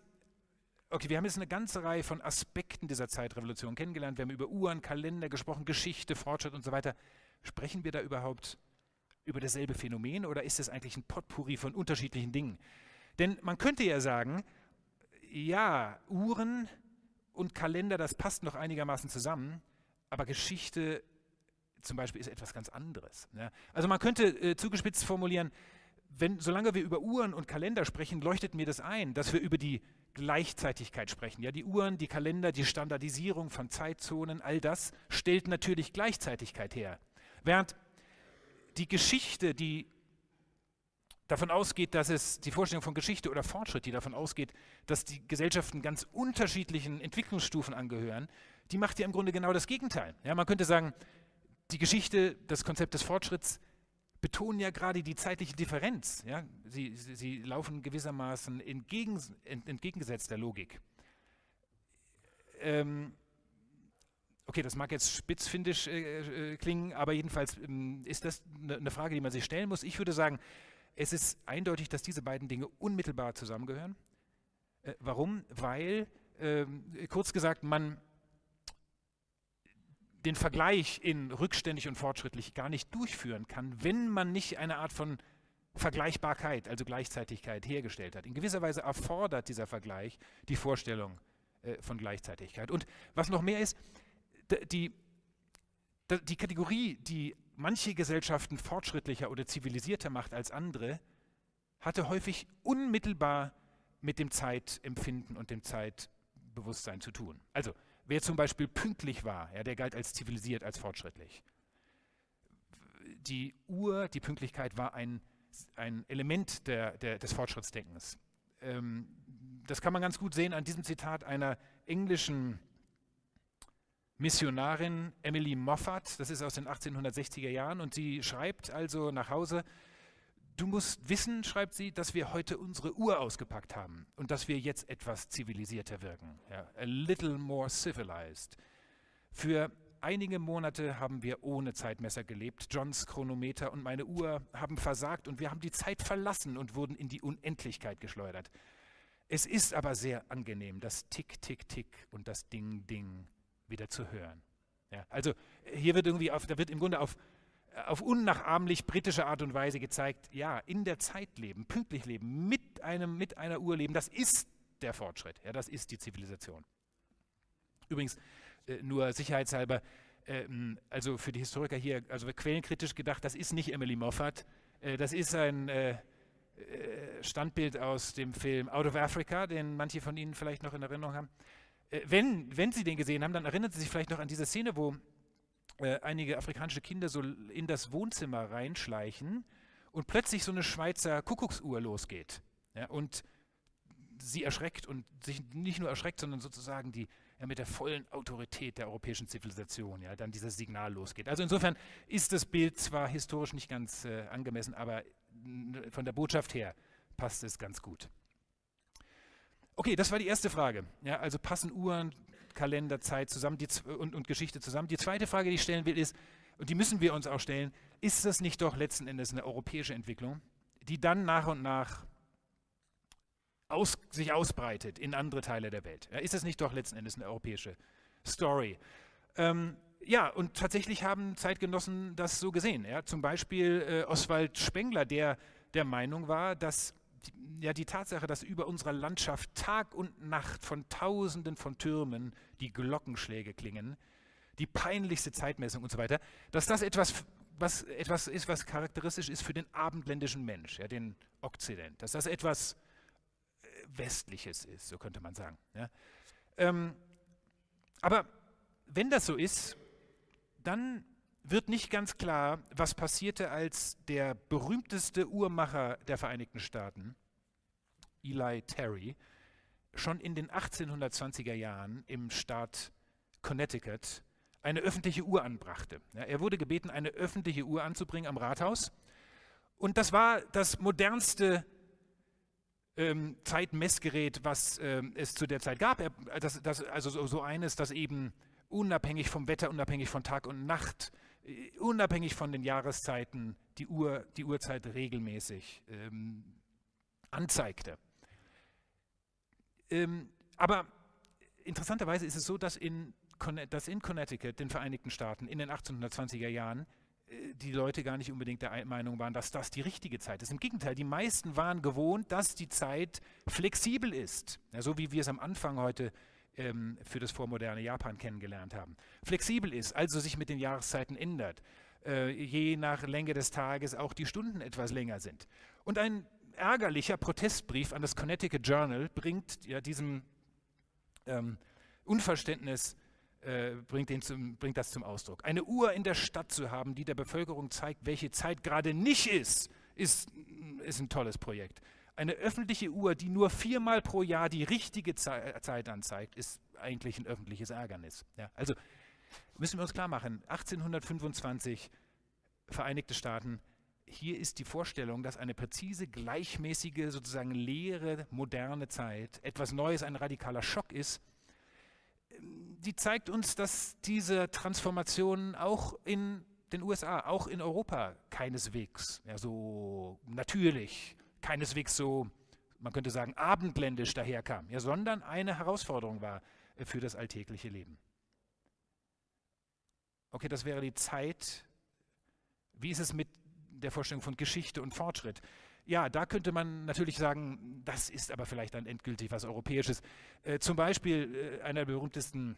Okay, wir haben jetzt eine ganze Reihe von Aspekten dieser Zeitrevolution kennengelernt. Wir haben über Uhren, Kalender gesprochen, Geschichte, Fortschritt und so weiter. Sprechen wir da überhaupt über dasselbe Phänomen oder ist es eigentlich ein Potpourri von unterschiedlichen Dingen? Denn man könnte ja sagen, ja, Uhren und Kalender, das passt noch einigermaßen zusammen, aber Geschichte zum Beispiel ist etwas ganz anderes. Ne? Also man könnte äh, zugespitzt formulieren, wenn, solange wir über Uhren und Kalender sprechen, leuchtet mir das ein, dass wir über die Gleichzeitigkeit sprechen. Ja, die Uhren, die Kalender, die Standardisierung von Zeitzonen, all das stellt natürlich Gleichzeitigkeit her. Während die Geschichte, die davon ausgeht, dass es die Vorstellung von Geschichte oder Fortschritt, die davon ausgeht, dass die Gesellschaften ganz unterschiedlichen Entwicklungsstufen angehören, die macht ja im Grunde genau das Gegenteil. Ja, man könnte sagen, die Geschichte, das Konzept des Fortschritts betonen ja gerade die zeitliche Differenz. Ja? Sie, sie, sie laufen gewissermaßen entgegen, ent, entgegengesetzt der Logik. Ähm, okay, das mag jetzt spitzfindisch äh, äh, klingen, aber jedenfalls ähm, ist das eine ne Frage, die man sich stellen muss. Ich würde sagen, es ist eindeutig, dass diese beiden Dinge unmittelbar zusammengehören. Äh, warum? Weil, ähm, kurz gesagt, man den Vergleich in rückständig und fortschrittlich gar nicht durchführen kann, wenn man nicht eine Art von Vergleichbarkeit, also Gleichzeitigkeit hergestellt hat. In gewisser Weise erfordert dieser Vergleich die Vorstellung äh, von Gleichzeitigkeit. Und was noch mehr ist, die, die Kategorie, die manche Gesellschaften fortschrittlicher oder zivilisierter macht als andere, hatte häufig unmittelbar mit dem Zeitempfinden und dem Zeitbewusstsein zu tun. Also Wer zum Beispiel pünktlich war, ja, der galt als zivilisiert, als fortschrittlich. Die Uhr, die Pünktlichkeit war ein, ein Element der, der, des Fortschrittsdenkens. Ähm, das kann man ganz gut sehen an diesem Zitat einer englischen Missionarin Emily Moffat, das ist aus den 1860er Jahren, und sie schreibt also nach Hause, du musst wissen, schreibt sie, dass wir heute unsere Uhr ausgepackt haben und dass wir jetzt etwas zivilisierter wirken. Ja, a little more civilized. Für einige Monate haben wir ohne Zeitmesser gelebt. Johns Chronometer und meine Uhr haben versagt und wir haben die Zeit verlassen und wurden in die Unendlichkeit geschleudert. Es ist aber sehr angenehm, das Tick, Tick, Tick und das Ding, Ding wieder zu hören. Ja, also hier wird irgendwie auf, da wird im Grunde auf, auf unnachahmlich britische Art und Weise gezeigt, ja, in der Zeit leben, pünktlich leben, mit, einem, mit einer Uhr leben, das ist der Fortschritt, ja, das ist die Zivilisation. Übrigens, äh, nur sicherheitshalber, äh, also für die Historiker hier, also quellenkritisch gedacht, das ist nicht Emily Moffat, äh, das ist ein äh, äh, Standbild aus dem Film Out of Africa, den manche von Ihnen vielleicht noch in Erinnerung haben. Äh, wenn, wenn Sie den gesehen haben, dann erinnern Sie sich vielleicht noch an diese Szene, wo äh, einige afrikanische Kinder so in das Wohnzimmer reinschleichen und plötzlich so eine Schweizer Kuckucksuhr losgeht. Ja, und sie erschreckt und sich nicht nur erschreckt, sondern sozusagen die ja, mit der vollen Autorität der europäischen Zivilisation ja, dann dieses Signal losgeht. Also insofern ist das Bild zwar historisch nicht ganz äh, angemessen, aber von der Botschaft her passt es ganz gut. Okay, das war die erste Frage. Ja, also passen Uhren, Kalender, Zeit zusammen die, und, und Geschichte zusammen. Die zweite Frage, die ich stellen will, ist, und die müssen wir uns auch stellen, ist das nicht doch letzten Endes eine europäische Entwicklung, die dann nach und nach aus, sich ausbreitet in andere Teile der Welt? Ja, ist das nicht doch letzten Endes eine europäische Story? Ähm, ja, und tatsächlich haben Zeitgenossen das so gesehen. Ja? Zum Beispiel äh, Oswald Spengler, der der Meinung war, dass ja, die Tatsache, dass über unserer Landschaft Tag und Nacht von Tausenden von Türmen die Glockenschläge klingen, die peinlichste Zeitmessung und so weiter, dass das etwas, was, etwas ist, was charakteristisch ist für den abendländischen Mensch, ja, den Okzident, dass das etwas äh, Westliches ist, so könnte man sagen. Ja. Ähm, aber wenn das so ist, dann wird nicht ganz klar, was passierte, als der berühmteste Uhrmacher der Vereinigten Staaten, Eli Terry, schon in den 1820er Jahren im Staat Connecticut eine öffentliche Uhr anbrachte. Ja, er wurde gebeten, eine öffentliche Uhr anzubringen am Rathaus. Und das war das modernste ähm, Zeitmessgerät, was ähm, es zu der Zeit gab. Er, das, das, also so, so eines, das eben unabhängig vom Wetter, unabhängig von Tag und Nacht unabhängig von den Jahreszeiten die, Uhr, die Uhrzeit regelmäßig ähm, anzeigte. Ähm, aber interessanterweise ist es so, dass in, dass in Connecticut, den Vereinigten Staaten, in den 1820er Jahren äh, die Leute gar nicht unbedingt der Meinung waren, dass das die richtige Zeit ist. Im Gegenteil, die meisten waren gewohnt, dass die Zeit flexibel ist. Ja, so wie wir es am Anfang heute ähm, für das vormoderne Japan kennengelernt haben. Flexibel ist, also sich mit den Jahreszeiten ändert. Äh, je nach Länge des Tages auch die Stunden etwas länger sind. Und ein ärgerlicher Protestbrief an das Connecticut Journal bringt ja diesem ähm, Unverständnis äh, bringt, zum, bringt, das zum Ausdruck. Eine Uhr in der Stadt zu haben, die der Bevölkerung zeigt, welche Zeit gerade nicht ist, ist, ist ein tolles Projekt. Eine öffentliche Uhr, die nur viermal pro Jahr die richtige Zeit anzeigt, ist eigentlich ein öffentliches Ärgernis. Ja, also müssen wir uns klar machen, 1825 Vereinigte Staaten, hier ist die Vorstellung, dass eine präzise, gleichmäßige, sozusagen leere, moderne Zeit etwas Neues, ein radikaler Schock ist, die zeigt uns, dass diese Transformation auch in den USA, auch in Europa keineswegs ja, so natürlich keineswegs so, man könnte sagen, abendländisch daherkam, ja, sondern eine Herausforderung war äh, für das alltägliche Leben. Okay, das wäre die Zeit. Wie ist es mit der Vorstellung von Geschichte und Fortschritt? Ja, da könnte man natürlich sagen, das ist aber vielleicht dann endgültig was Europäisches. Äh, zum Beispiel äh, einer der berühmtesten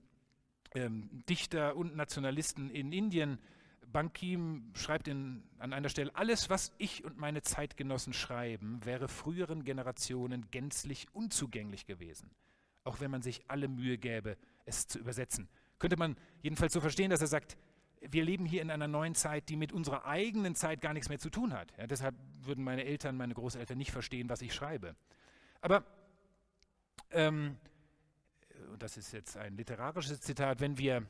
ähm, Dichter und Nationalisten in Indien, Bankim schreibt in, an einer Stelle, alles, was ich und meine Zeitgenossen schreiben, wäre früheren Generationen gänzlich unzugänglich gewesen, auch wenn man sich alle Mühe gäbe, es zu übersetzen. Könnte man jedenfalls so verstehen, dass er sagt, wir leben hier in einer neuen Zeit, die mit unserer eigenen Zeit gar nichts mehr zu tun hat. Ja, deshalb würden meine Eltern, meine Großeltern nicht verstehen, was ich schreibe. Aber, ähm, und das ist jetzt ein literarisches Zitat, wenn wir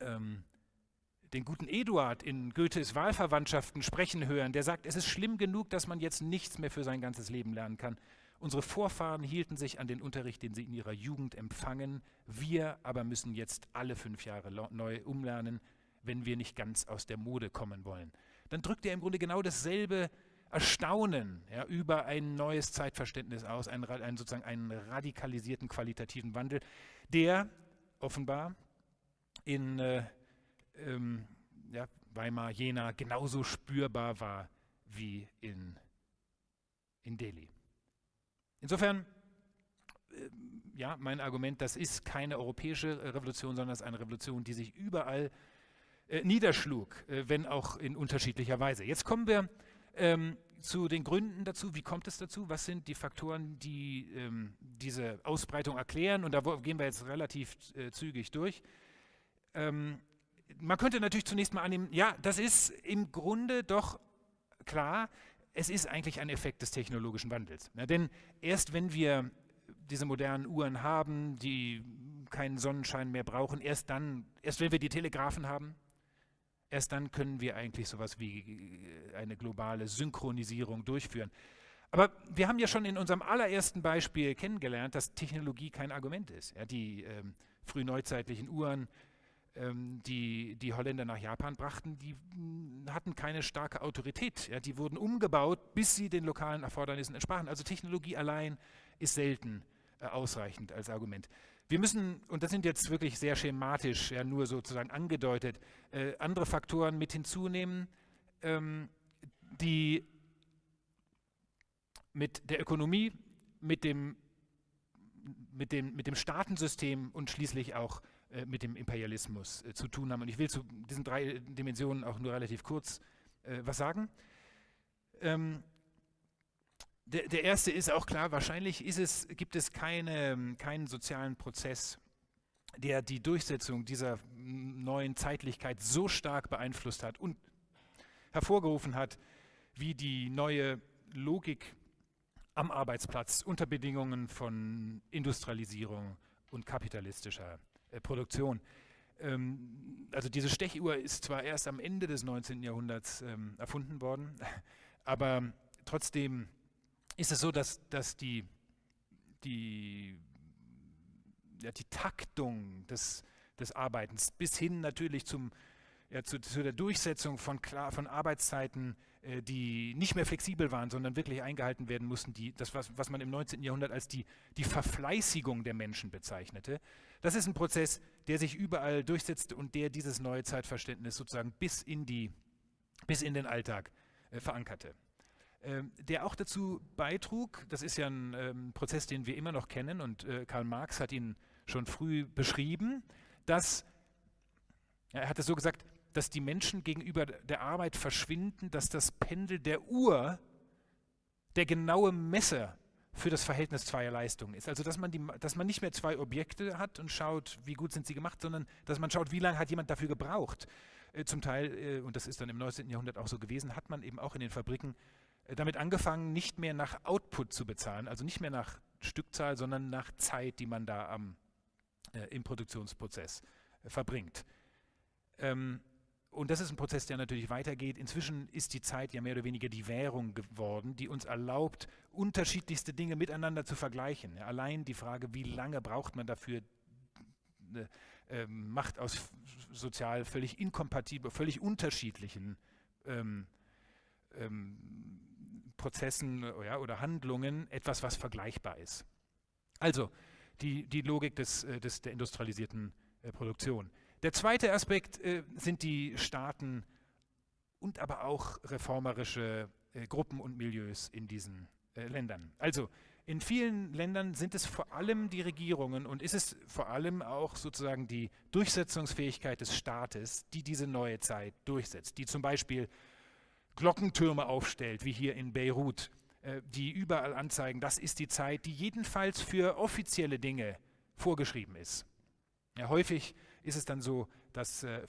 ähm, den guten Eduard in Goethes Wahlverwandtschaften sprechen hören, der sagt, es ist schlimm genug, dass man jetzt nichts mehr für sein ganzes Leben lernen kann. Unsere Vorfahren hielten sich an den Unterricht, den sie in ihrer Jugend empfangen. Wir aber müssen jetzt alle fünf Jahre neu umlernen, wenn wir nicht ganz aus der Mode kommen wollen. Dann drückt er im Grunde genau dasselbe Erstaunen ja, über ein neues Zeitverständnis aus, einen, einen, sozusagen einen radikalisierten qualitativen Wandel, der offenbar in äh, ähm, ja, Weimar, Jena genauso spürbar war wie in, in Delhi. Insofern, äh, ja, mein Argument, das ist keine europäische Revolution, sondern es ist eine Revolution, die sich überall äh, niederschlug, äh, wenn auch in unterschiedlicher Weise. Jetzt kommen wir ähm, zu den Gründen dazu. Wie kommt es dazu? Was sind die Faktoren, die ähm, diese Ausbreitung erklären? Und da gehen wir jetzt relativ äh, zügig durch. Ähm, man könnte natürlich zunächst mal annehmen, ja, das ist im Grunde doch klar, es ist eigentlich ein Effekt des technologischen Wandels. Ja, denn erst wenn wir diese modernen Uhren haben, die keinen Sonnenschein mehr brauchen, erst dann, erst wenn wir die Telegraphen haben, erst dann können wir eigentlich sowas wie äh, eine globale Synchronisierung durchführen. Aber wir haben ja schon in unserem allerersten Beispiel kennengelernt, dass Technologie kein Argument ist. Ja, die ähm, frühneuzeitlichen Uhren ähm, die die Holländer nach Japan brachten, die hm, hatten keine starke Autorität. Ja, die wurden umgebaut, bis sie den lokalen Erfordernissen entsprachen. Also Technologie allein ist selten äh, ausreichend als Argument. Wir müssen, und das sind jetzt wirklich sehr schematisch, ja, nur sozusagen angedeutet, äh, andere Faktoren mit hinzunehmen, ähm, die mit der Ökonomie, mit dem, mit, dem, mit dem Staatensystem und schließlich auch äh, mit dem Imperialismus äh, zu tun haben. Und ich will zu diesen drei Dimensionen auch nur relativ kurz äh, was sagen. Ähm, der, der, erste ist auch klar, wahrscheinlich es, gibt es keine, keinen sozialen Prozess, der die Durchsetzung dieser neuen Zeitlichkeit so stark beeinflusst hat und hervorgerufen hat, wie die neue Logik am Arbeitsplatz unter Bedingungen von Industrialisierung und kapitalistischer äh, Produktion. Ähm, also diese Stechuhr ist zwar erst am Ende des 19. Jahrhunderts ähm, erfunden worden, [laughs] aber trotzdem ist es so, dass, dass die, die, ja, die Taktung des, des Arbeitens bis hin natürlich zum, ja, zu, zu, der Durchsetzung von, klar, von Arbeitszeiten, äh, die nicht mehr flexibel waren, sondern wirklich eingehalten werden mussten, die, das, was, was man im 19. Jahrhundert als die, die Verfleißigung der Menschen bezeichnete, das ist ein Prozess, der sich überall durchsetzt und der dieses neue Zeitverständnis sozusagen bis in, die, bis in den Alltag äh, verankerte. Ähm, der auch dazu beitrug, das ist ja ein ähm, Prozess, den wir immer noch kennen und äh, Karl Marx hat ihn schon früh beschrieben, dass, er hat es so gesagt, dass die Menschen gegenüber der Arbeit verschwinden, dass das Pendel der Uhr der genaue Messer für das Verhältnis zweier Leistungen ist. Also dass man, die, dass man nicht mehr zwei Objekte hat und schaut, wie gut sind sie gemacht, sondern dass man schaut, wie lange hat jemand dafür gebraucht. Äh, zum Teil, äh, und das ist dann im 19. Jahrhundert auch so gewesen, hat man eben auch in den Fabriken äh, damit angefangen, nicht mehr nach Output zu bezahlen, also nicht mehr nach Stückzahl, sondern nach Zeit, die man da am, äh, im Produktionsprozess äh, verbringt. Ähm, und das ist ein Prozess, der natürlich weitergeht. Inzwischen ist die Zeit ja mehr oder weniger die Währung geworden, die uns erlaubt, unterschiedlichste Dinge miteinander zu vergleichen. Allein die Frage, wie lange braucht man dafür, äh, macht aus sozial völlig inkompatibel, völlig unterschiedlichen ähm, ähm, Prozessen ja, oder Handlungen etwas, was vergleichbar ist. Also die, die Logik des, äh, des, der industrialisierten äh, Produktion. Der zweite Aspekt äh, sind die Staaten und aber auch reformerische äh, Gruppen und Milieus in diesen äh, Ländern. Also in vielen Ländern sind es vor allem die Regierungen und ist es vor allem auch sozusagen die Durchsetzungsfähigkeit des Staates, die diese neue Zeit durchsetzt, die zum Beispiel Glockentürme aufstellt, wie hier in Beirut, äh, die überall anzeigen, das ist die Zeit, die jedenfalls für offizielle Dinge vorgeschrieben ist. Ja, häufig ist es dann so, dass äh,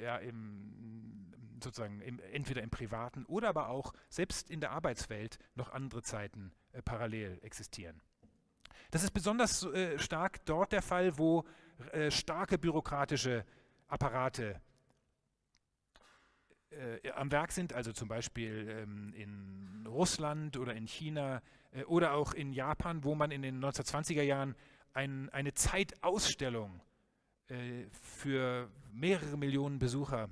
ja, im, sozusagen im, entweder im privaten oder aber auch selbst in der Arbeitswelt noch andere Zeiten äh, parallel existieren. Das ist besonders äh, stark dort der Fall, wo äh, starke bürokratische Apparate äh, am Werk sind, also zum Beispiel ähm, in Russland oder in China äh, oder auch in Japan, wo man in den 1920er Jahren ein, eine Zeitausstellung äh, für mehrere Millionen Besucher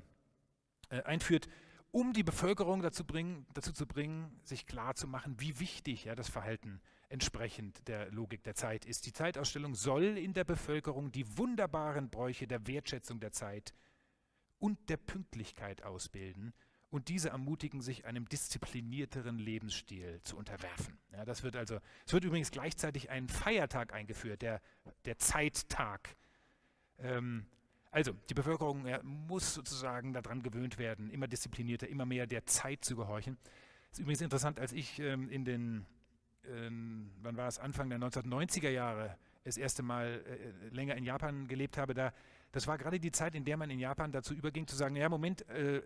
äh, einführt, um die Bevölkerung dazu, bringen, dazu zu bringen, sich klarzumachen, wie wichtig ja, das Verhalten entsprechend der Logik der Zeit ist. Die Zeitausstellung soll in der Bevölkerung die wunderbaren Bräuche der Wertschätzung der Zeit und der Pünktlichkeit ausbilden und diese ermutigen, sich einem disziplinierteren Lebensstil zu unterwerfen. Ja, das wird also, es wird übrigens gleichzeitig ein Feiertag eingeführt, der, der Zeittag. Ähm, also, die Bevölkerung ja, muss sozusagen daran gewöhnt werden, immer disziplinierter, immer mehr der Zeit zu gehorchen. Ist übrigens interessant, als ich ähm, in den, ähm, wann war es, Anfang der 1990er Jahre das erste Mal äh, länger in Japan gelebt habe, da, das war gerade die Zeit, in der man in Japan dazu überging, zu sagen, ja, Moment, äh,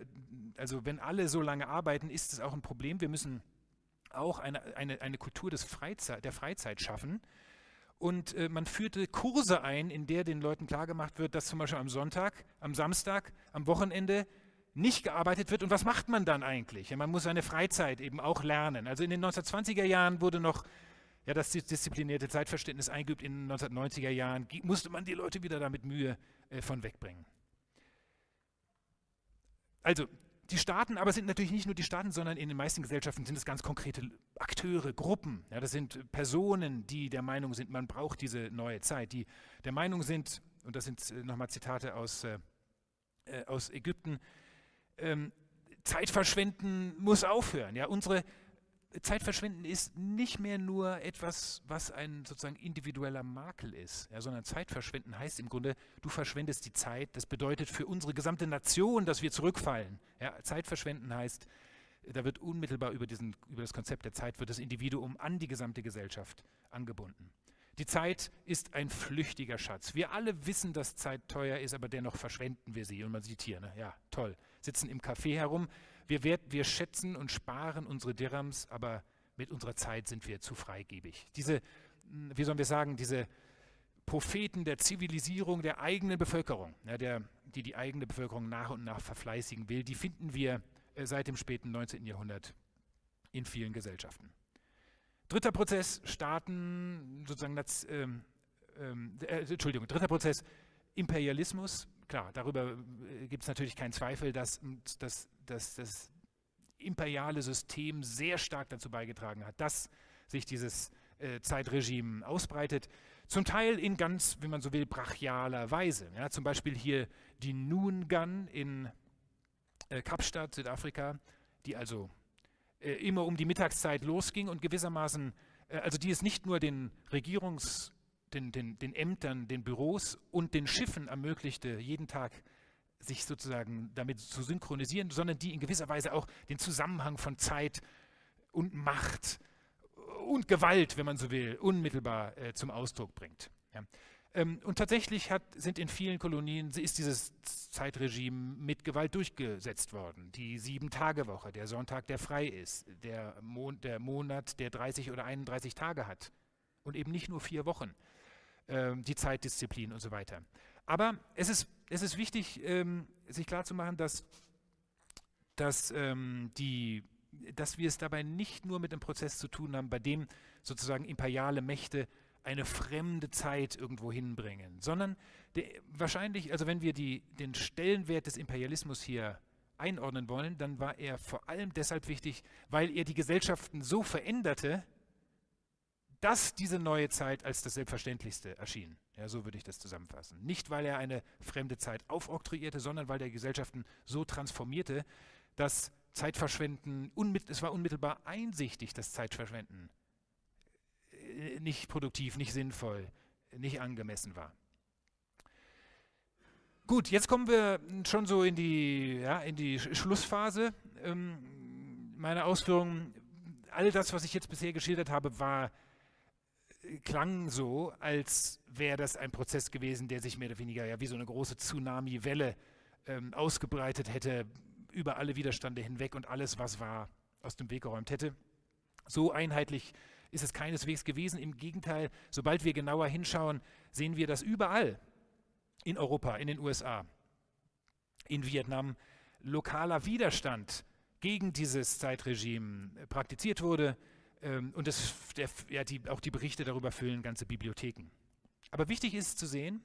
also wenn alle so lange arbeiten, ist es auch ein Problem. Wir müssen auch eine, eine, eine Kultur des Freizeit, der Freizeit schaffen. Und äh, man führte Kurse ein, in der den Leuten klargemacht wird, dass zum Beispiel am Sonntag, am Samstag, am Wochenende nicht gearbeitet wird. Und was macht man dann eigentlich? Ja, man muss seine Freizeit eben auch lernen. Also in den 1920er Jahren wurde noch ja, das disziplinierte Zeitverständnis eingeübt. In den 1990er Jahren musste man die Leute wieder damit Mühe äh, von wegbringen. Also die Staaten aber sind natürlich nicht nur die Staaten, sondern in den meisten Gesellschaften sind es ganz konkrete Akteure, Gruppen. Ja, das sind Personen, die der Meinung sind, man braucht diese neue Zeit, die der Meinung sind, und das sind äh, nochmal Zitate aus, äh, äh, aus Ägypten, ähm, Zeit verschwenden muss aufhören. Ja, unsere Zeitverschwenden ist nicht mehr nur etwas, was ein sozusagen individueller Makel ist, ja, sondern Zeitverschwenden heißt im Grunde, du verschwendest die Zeit. Das bedeutet für unsere gesamte Nation, dass wir zurückfallen. Ja, Zeitverschwenden heißt, da wird unmittelbar über, diesen, über das Konzept der Zeit wird das Individuum an die gesamte Gesellschaft angebunden. Die Zeit ist ein flüchtiger Schatz. Wir alle wissen, dass Zeit teuer ist, aber dennoch verschwenden wir sie. Und man sieht hier, ne? ja, toll, sitzen im Café herum, wir, wert, wir schätzen und sparen unsere Dirhams, aber mit unserer Zeit sind wir zu freigebig. Diese, hm, wie sollen wir sagen, diese Propheten der Zivilisierung der eigenen Bevölkerung, ja, der, die die eigene Bevölkerung nach und nach verfleißigen will, die finden wir äh, seit dem späten 19. Jahrhundert in vielen Gesellschaften. Dritter Prozess, Staaten, sozusagen, das, ähm, ähm, äh, Entschuldigung, dritter Prozess, Imperialismus, klar, darüber äh, gibt es natürlich keinen Zweifel, dass, dass, dass das imperiale System sehr stark dazu beigetragen hat, dass sich dieses äh, Zeitregime ausbreitet. Zum Teil in ganz, wie man so will, brachialer Weise. Ja, zum Beispiel hier die Noon in äh, Kapstadt, Südafrika, die also äh, immer um die Mittagszeit losging und gewissermaßen, äh, also die es nicht nur den Regierungs- den, den, den Ämtern, den Büros und den Schiffen ermöglichte, jeden Tag sich sozusagen damit zu synchronisieren, sondern die in gewisser Weise auch den Zusammenhang von Zeit und Macht und Gewalt, wenn man so will, unmittelbar äh, zum Ausdruck bringt. Ja. Ähm, und tatsächlich hat, sind in vielen Kolonien ist dieses Zeitregime mit Gewalt durchgesetzt worden. Die Sieben-Tage-Woche, der Sonntag, der frei ist, der, Mon der Monat, der 30 oder 31 Tage hat und eben nicht nur vier Wochen. Ähm, die Zeitdisziplin und so weiter. Aber es ist, es ist wichtig, ähm, sich klarzumachen, dass, dass, ähm, die, dass wir es dabei nicht nur mit einem Prozess zu tun haben, bei dem sozusagen imperiale Mächte eine fremde Zeit irgendwo hinbringen, sondern der, wahrscheinlich, also wenn wir die, den Stellenwert des Imperialismus hier einordnen wollen, dann war er vor allem deshalb wichtig, weil er die Gesellschaften so veränderte, dass diese neue Zeit als das Selbstverständlichste erschien. Ja, so würde ich das zusammenfassen. Nicht, weil er eine fremde Zeit aufoktroyierte, sondern weil er Gesellschaften so transformierte, dass Zeitverschwenden, es war unmittelbar einsichtig, dass Zeitverschwenden äh, nicht produktiv, nicht sinnvoll, nicht angemessen war. Gut, jetzt kommen wir schon so in die, ja, in die Schlussphase ähm, meiner Ausführungen. All das, was ich jetzt bisher geschildert habe, war klang so, als wäre das ein Prozess gewesen, der sich mehr oder weniger ja wie so eine große Tsunami-Welle ähm, ausgebreitet hätte, über alle Widerstände hinweg und alles, was war, aus dem Weg geräumt hätte. So einheitlich ist es keineswegs gewesen. Im Gegenteil, sobald wir genauer hinschauen, sehen wir, dass überall in Europa, in den USA, in Vietnam lokaler Widerstand gegen dieses Zeitregime praktiziert wurde. Ähm, und das, der, ja, die, auch die Berichte darüber füllen ganze Bibliotheken. Aber wichtig ist zu sehen,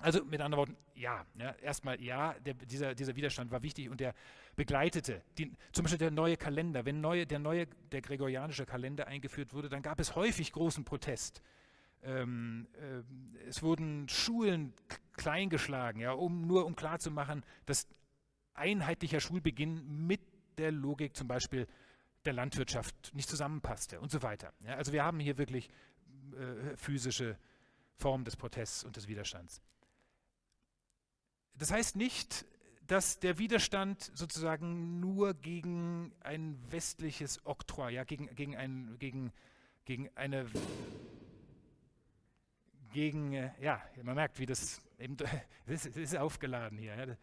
also mit anderen Worten, ja, ja erstmal ja, der, dieser, dieser Widerstand war wichtig und der begleitete, die, zum Beispiel der neue Kalender, wenn neue, der neue, der gregorianische Kalender eingeführt wurde, dann gab es häufig großen Protest. Ähm, äh, es wurden Schulen kleingeschlagen, ja, um, nur um klarzumachen, dass einheitlicher Schulbeginn mit der Logik zum Beispiel der Landwirtschaft nicht zusammenpasste und so weiter. Ja, also wir haben hier wirklich äh, physische Formen des Protests und des Widerstands. Das heißt nicht, dass der Widerstand sozusagen nur gegen ein westliches Oktroi, ja, gegen, gegen, ein, gegen, gegen eine gegen, äh, ja, man merkt, wie das eben, [laughs] es ist, aufgeladen hier.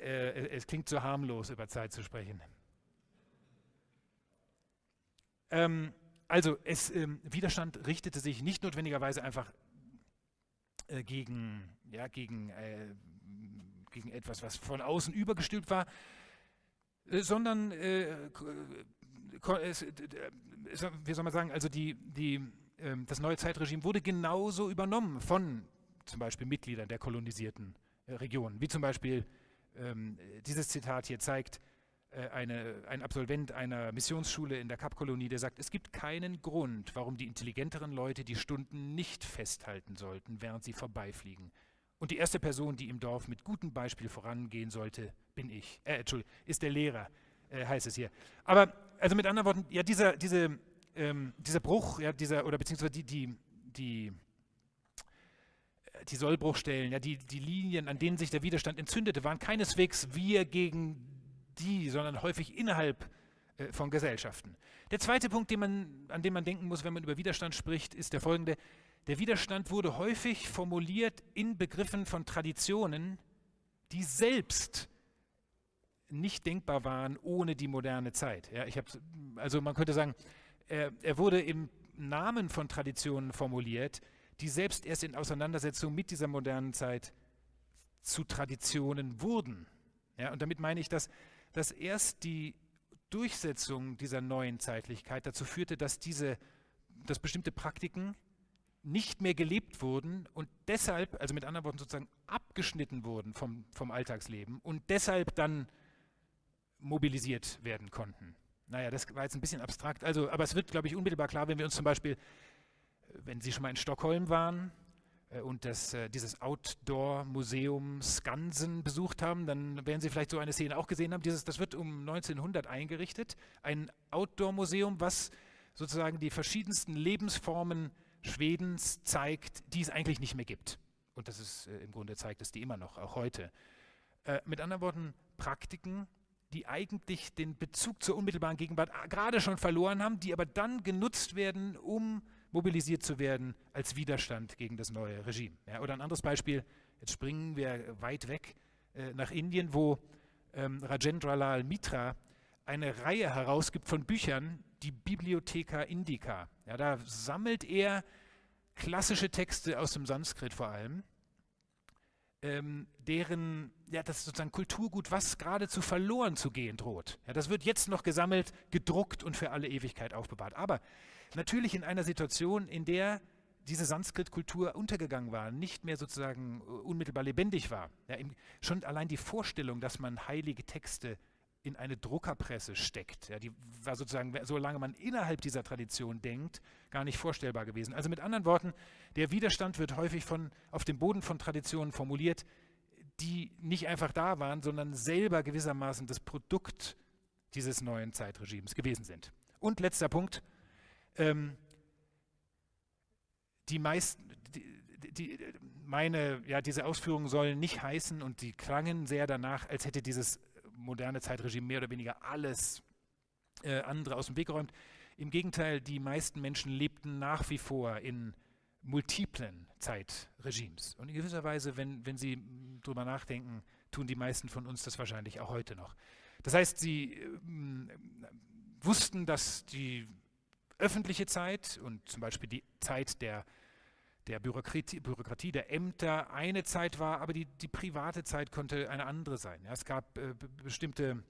Äh, es klingt so harmlos, über Zeit zu sprechen. Ähm, also, es, ähm, Widerstand richtete sich nicht notwendigerweise einfach äh, gegen, ja, gegen äh, gegen etwas, was von außen übergestülpt war, äh, sondern, äh, äh, wie soll man sagen, also die, die, ähm, das neue Zeitregime wurde genauso übernommen von zum Beispiel Mitgliedern der kolonisierten Regionen, wie zum Beispiel ähm, dieses Zitat hier zeigt, eine, ein Absolvent einer Missionsschule in der Kapkolonie, der sagt, es gibt keinen Grund, warum die intelligenteren Leute die Stunden nicht festhalten sollten, während sie vorbeifliegen. Und die erste Person, die im Dorf mit gutem Beispiel vorangehen sollte, bin ich. Äh, Entschuldigung, ist der Lehrer, äh, heißt es hier. Aber, also mit anderen Worten, ja, dieser, diese, ähm, dieser Bruch, ja, dieser, oder beziehungsweise die, die, die, äh, die Sollbruchstellen, ja, die, die Linien, an denen sich der Widerstand entzündete, waren keineswegs wir gegen die, sondern häufig innerhalb äh, von Gesellschaften. Der zweite Punkt, man, an den man denken muss, wenn man über Widerstand spricht, ist der folgende. Der Widerstand wurde häufig formuliert in Begriffen von Traditionen, die selbst nicht denkbar waren ohne die moderne Zeit. Ja, ich also man könnte sagen, er, er wurde im Namen von Traditionen formuliert, die selbst erst in Auseinandersetzung mit dieser modernen Zeit zu Traditionen wurden. Ja, und damit meine ich, dass, dass erst die Durchsetzung dieser neuen Zeitlichkeit dazu führte, dass, diese, dass bestimmte Praktiken nicht mehr gelebt wurden und deshalb, also mit anderen Worten sozusagen abgeschnitten wurden vom, vom Alltagsleben und deshalb dann mobilisiert werden konnten. Naja, das war jetzt ein bisschen abstrakt, also, aber es wird, glaube ich, unmittelbar klar, wenn wir uns zum Beispiel, wenn Sie schon mal in Stockholm waren und das, äh, dieses Outdoor-Museum Skansen besucht haben, dann werden Sie vielleicht so eine Szene auch gesehen haben. Dieses, das wird um 1900 eingerichtet, ein Outdoor-Museum, was sozusagen die verschiedensten Lebensformen Schwedens zeigt, die es eigentlich nicht mehr gibt. Und das ist äh, im Grunde zeigt es die immer noch, auch heute. Äh, mit anderen Worten, Praktiken, die eigentlich den Bezug zur unmittelbaren Gegenwart gerade schon verloren haben, die aber dann genutzt werden, um mobilisiert zu werden als Widerstand gegen das neue Regime. Ja, oder ein anderes Beispiel, jetzt springen wir weit weg äh, nach Indien, wo ähm, Rajendralal Mitra eine Reihe herausgibt von Büchern, die Bibliotheca Indica. Ja, da sammelt er klassische Texte aus dem Sanskrit vor allem, ähm, deren, ja, das ist sozusagen Kulturgut, was geradezu verloren zu gehen droht. Ja, das wird jetzt noch gesammelt, gedruckt und für alle Ewigkeit aufbewahrt. Aber natürlich in einer Situation, in der diese Sanskrit-Kultur untergegangen war, nicht mehr sozusagen äh, unmittelbar lebendig war. Ja, schon allein die Vorstellung, dass man heilige Texte in eine Druckerpresse steckt. Ja, die war sozusagen, solange man innerhalb dieser Tradition denkt, gar nicht vorstellbar gewesen. Also mit anderen Worten, der Widerstand wird häufig von, auf dem Boden von Traditionen formuliert, die nicht einfach da waren, sondern selber gewissermaßen das Produkt dieses neuen Zeitregimes gewesen sind. Und letzter Punkt, ähm, die meisten, die, die, meine, ja, diese Ausführungen sollen nicht heißen und die klangen sehr danach, als hätte dieses moderne Zeitregime mehr oder weniger alles äh, andere aus dem Weg geräumt. Im Gegenteil, die meisten Menschen lebten nach wie vor in multiplen Zeitregimes. Und in gewisser Weise, wenn, wenn Sie darüber nachdenken, tun die meisten von uns das wahrscheinlich auch heute noch. Das heißt, sie äh, wussten, dass die öffentliche Zeit und zum Beispiel die Zeit der, der Bürokratie, Bürokratie, der Ämter eine Zeit war, aber die, die private Zeit konnte eine andere sein. Ja, es gab äh, bestimmte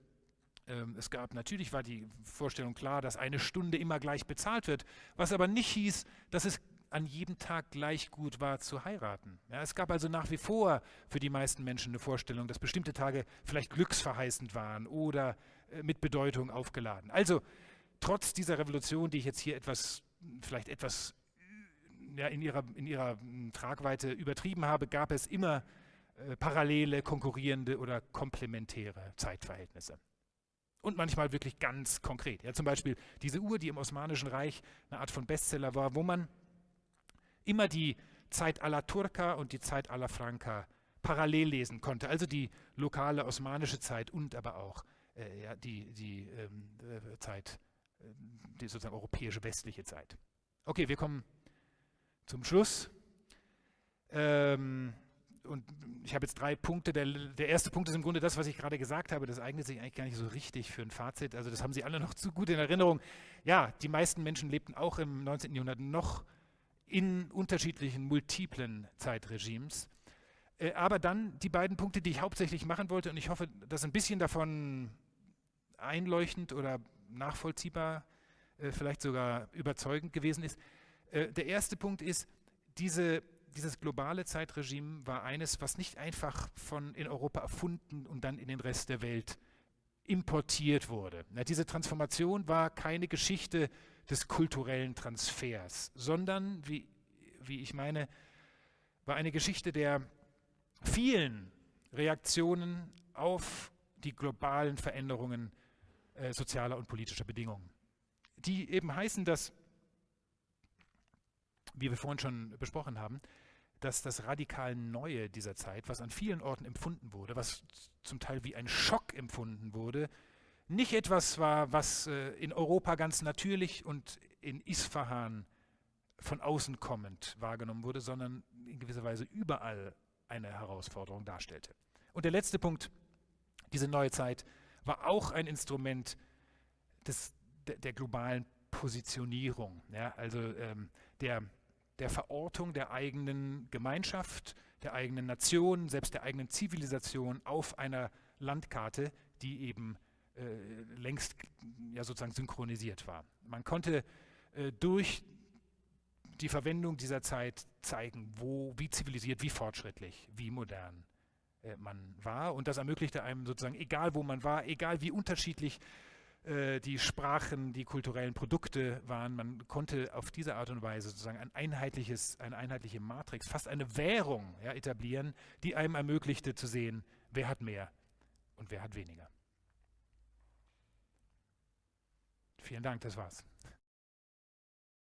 ähm, es gab natürlich war die Vorstellung klar, dass eine Stunde immer gleich bezahlt wird, was aber nicht hieß, dass es an jedem Tag gleich gut war zu heiraten. Ja, es gab also nach wie vor für die meisten Menschen eine Vorstellung, dass bestimmte Tage vielleicht glücksverheißend waren oder äh, mit Bedeutung aufgeladen. Also trotz dieser Revolution, die ich jetzt hier etwas, vielleicht etwas ja, in, ihrer, in ihrer hm, Tragweite übertrieben habe, gab es immer äh, parallele, konkurrierende oder komplementäre Zeitverhältnisse. Und manchmal wirklich ganz konkret. Ja, zum Beispiel diese Uhr, die im Osmanischen Reich eine Art von Bestseller war, wo man immer die Zeit alla Turca und die Zeit alla Franca parallel lesen konnte. Also die lokale osmanische Zeit und aber auch äh, ja, die, die ähm, äh, Zeit, die sozusagen europäische westliche Zeit. Okay, wir kommen zum Schluss. Ähm, und ich habe jetzt drei Punkte. Der, der, erste Punkt ist im Grunde das, was ich gerade gesagt habe. Das eignet sich eigentlich gar nicht so richtig für ein Fazit. Also das haben Sie alle noch zu gut in Erinnerung. Ja, die meisten Menschen lebten auch im 19. Jahrhundert noch in unterschiedlichen, multiplen Zeitregimes. Äh, aber dann die beiden Punkte, die ich hauptsächlich machen wollte, und ich hoffe, dass ein bisschen davon einleuchtend oder nachvollziehbar, äh, vielleicht sogar überzeugend gewesen ist. Äh, der erste Punkt ist, diese, dieses globale Zeitregime war eines, was nicht einfach von in Europa erfunden und dann in den Rest der Welt importiert wurde. Na, diese Transformation war keine Geschichte des kulturellen Transfers, sondern, wie, wie ich meine, war eine Geschichte der vielen Reaktionen auf die globalen Veränderungen äh, sozialer und politischer Bedingungen, die eben heißen, dass, wie wir vorhin schon besprochen haben, dass das radikal Neue dieser Zeit, was an vielen Orten empfunden wurde, was zum Teil wie ein Schock empfunden wurde, nicht etwas war, was äh, in Europa ganz natürlich und in Isfahan von außen kommend wahrgenommen wurde, sondern in gewisser Weise überall eine Herausforderung darstellte. Und der letzte Punkt, diese neue Zeit war auch ein Instrument des, der, der globalen Positionierung, ja, also ähm, der, der Verortung der eigenen Gemeinschaft, der eigenen Nation, selbst der eigenen Zivilisation auf einer Landkarte, die eben äh, längst ja sozusagen synchronisiert war. Man konnte äh, durch die Verwendung dieser Zeit zeigen, wo, wie zivilisiert, wie fortschrittlich, wie modern äh, man war. Und das ermöglichte einem sozusagen, egal wo man war, egal wie unterschiedlich äh, die Sprachen, die kulturellen Produkte waren, man konnte auf diese Art und Weise sozusagen ein einheitliches, eine einheitliche Matrix, fast eine Währung ja, etablieren, die einem ermöglichte zu sehen, wer hat mehr und wer hat weniger. Vielen Dank, das war's.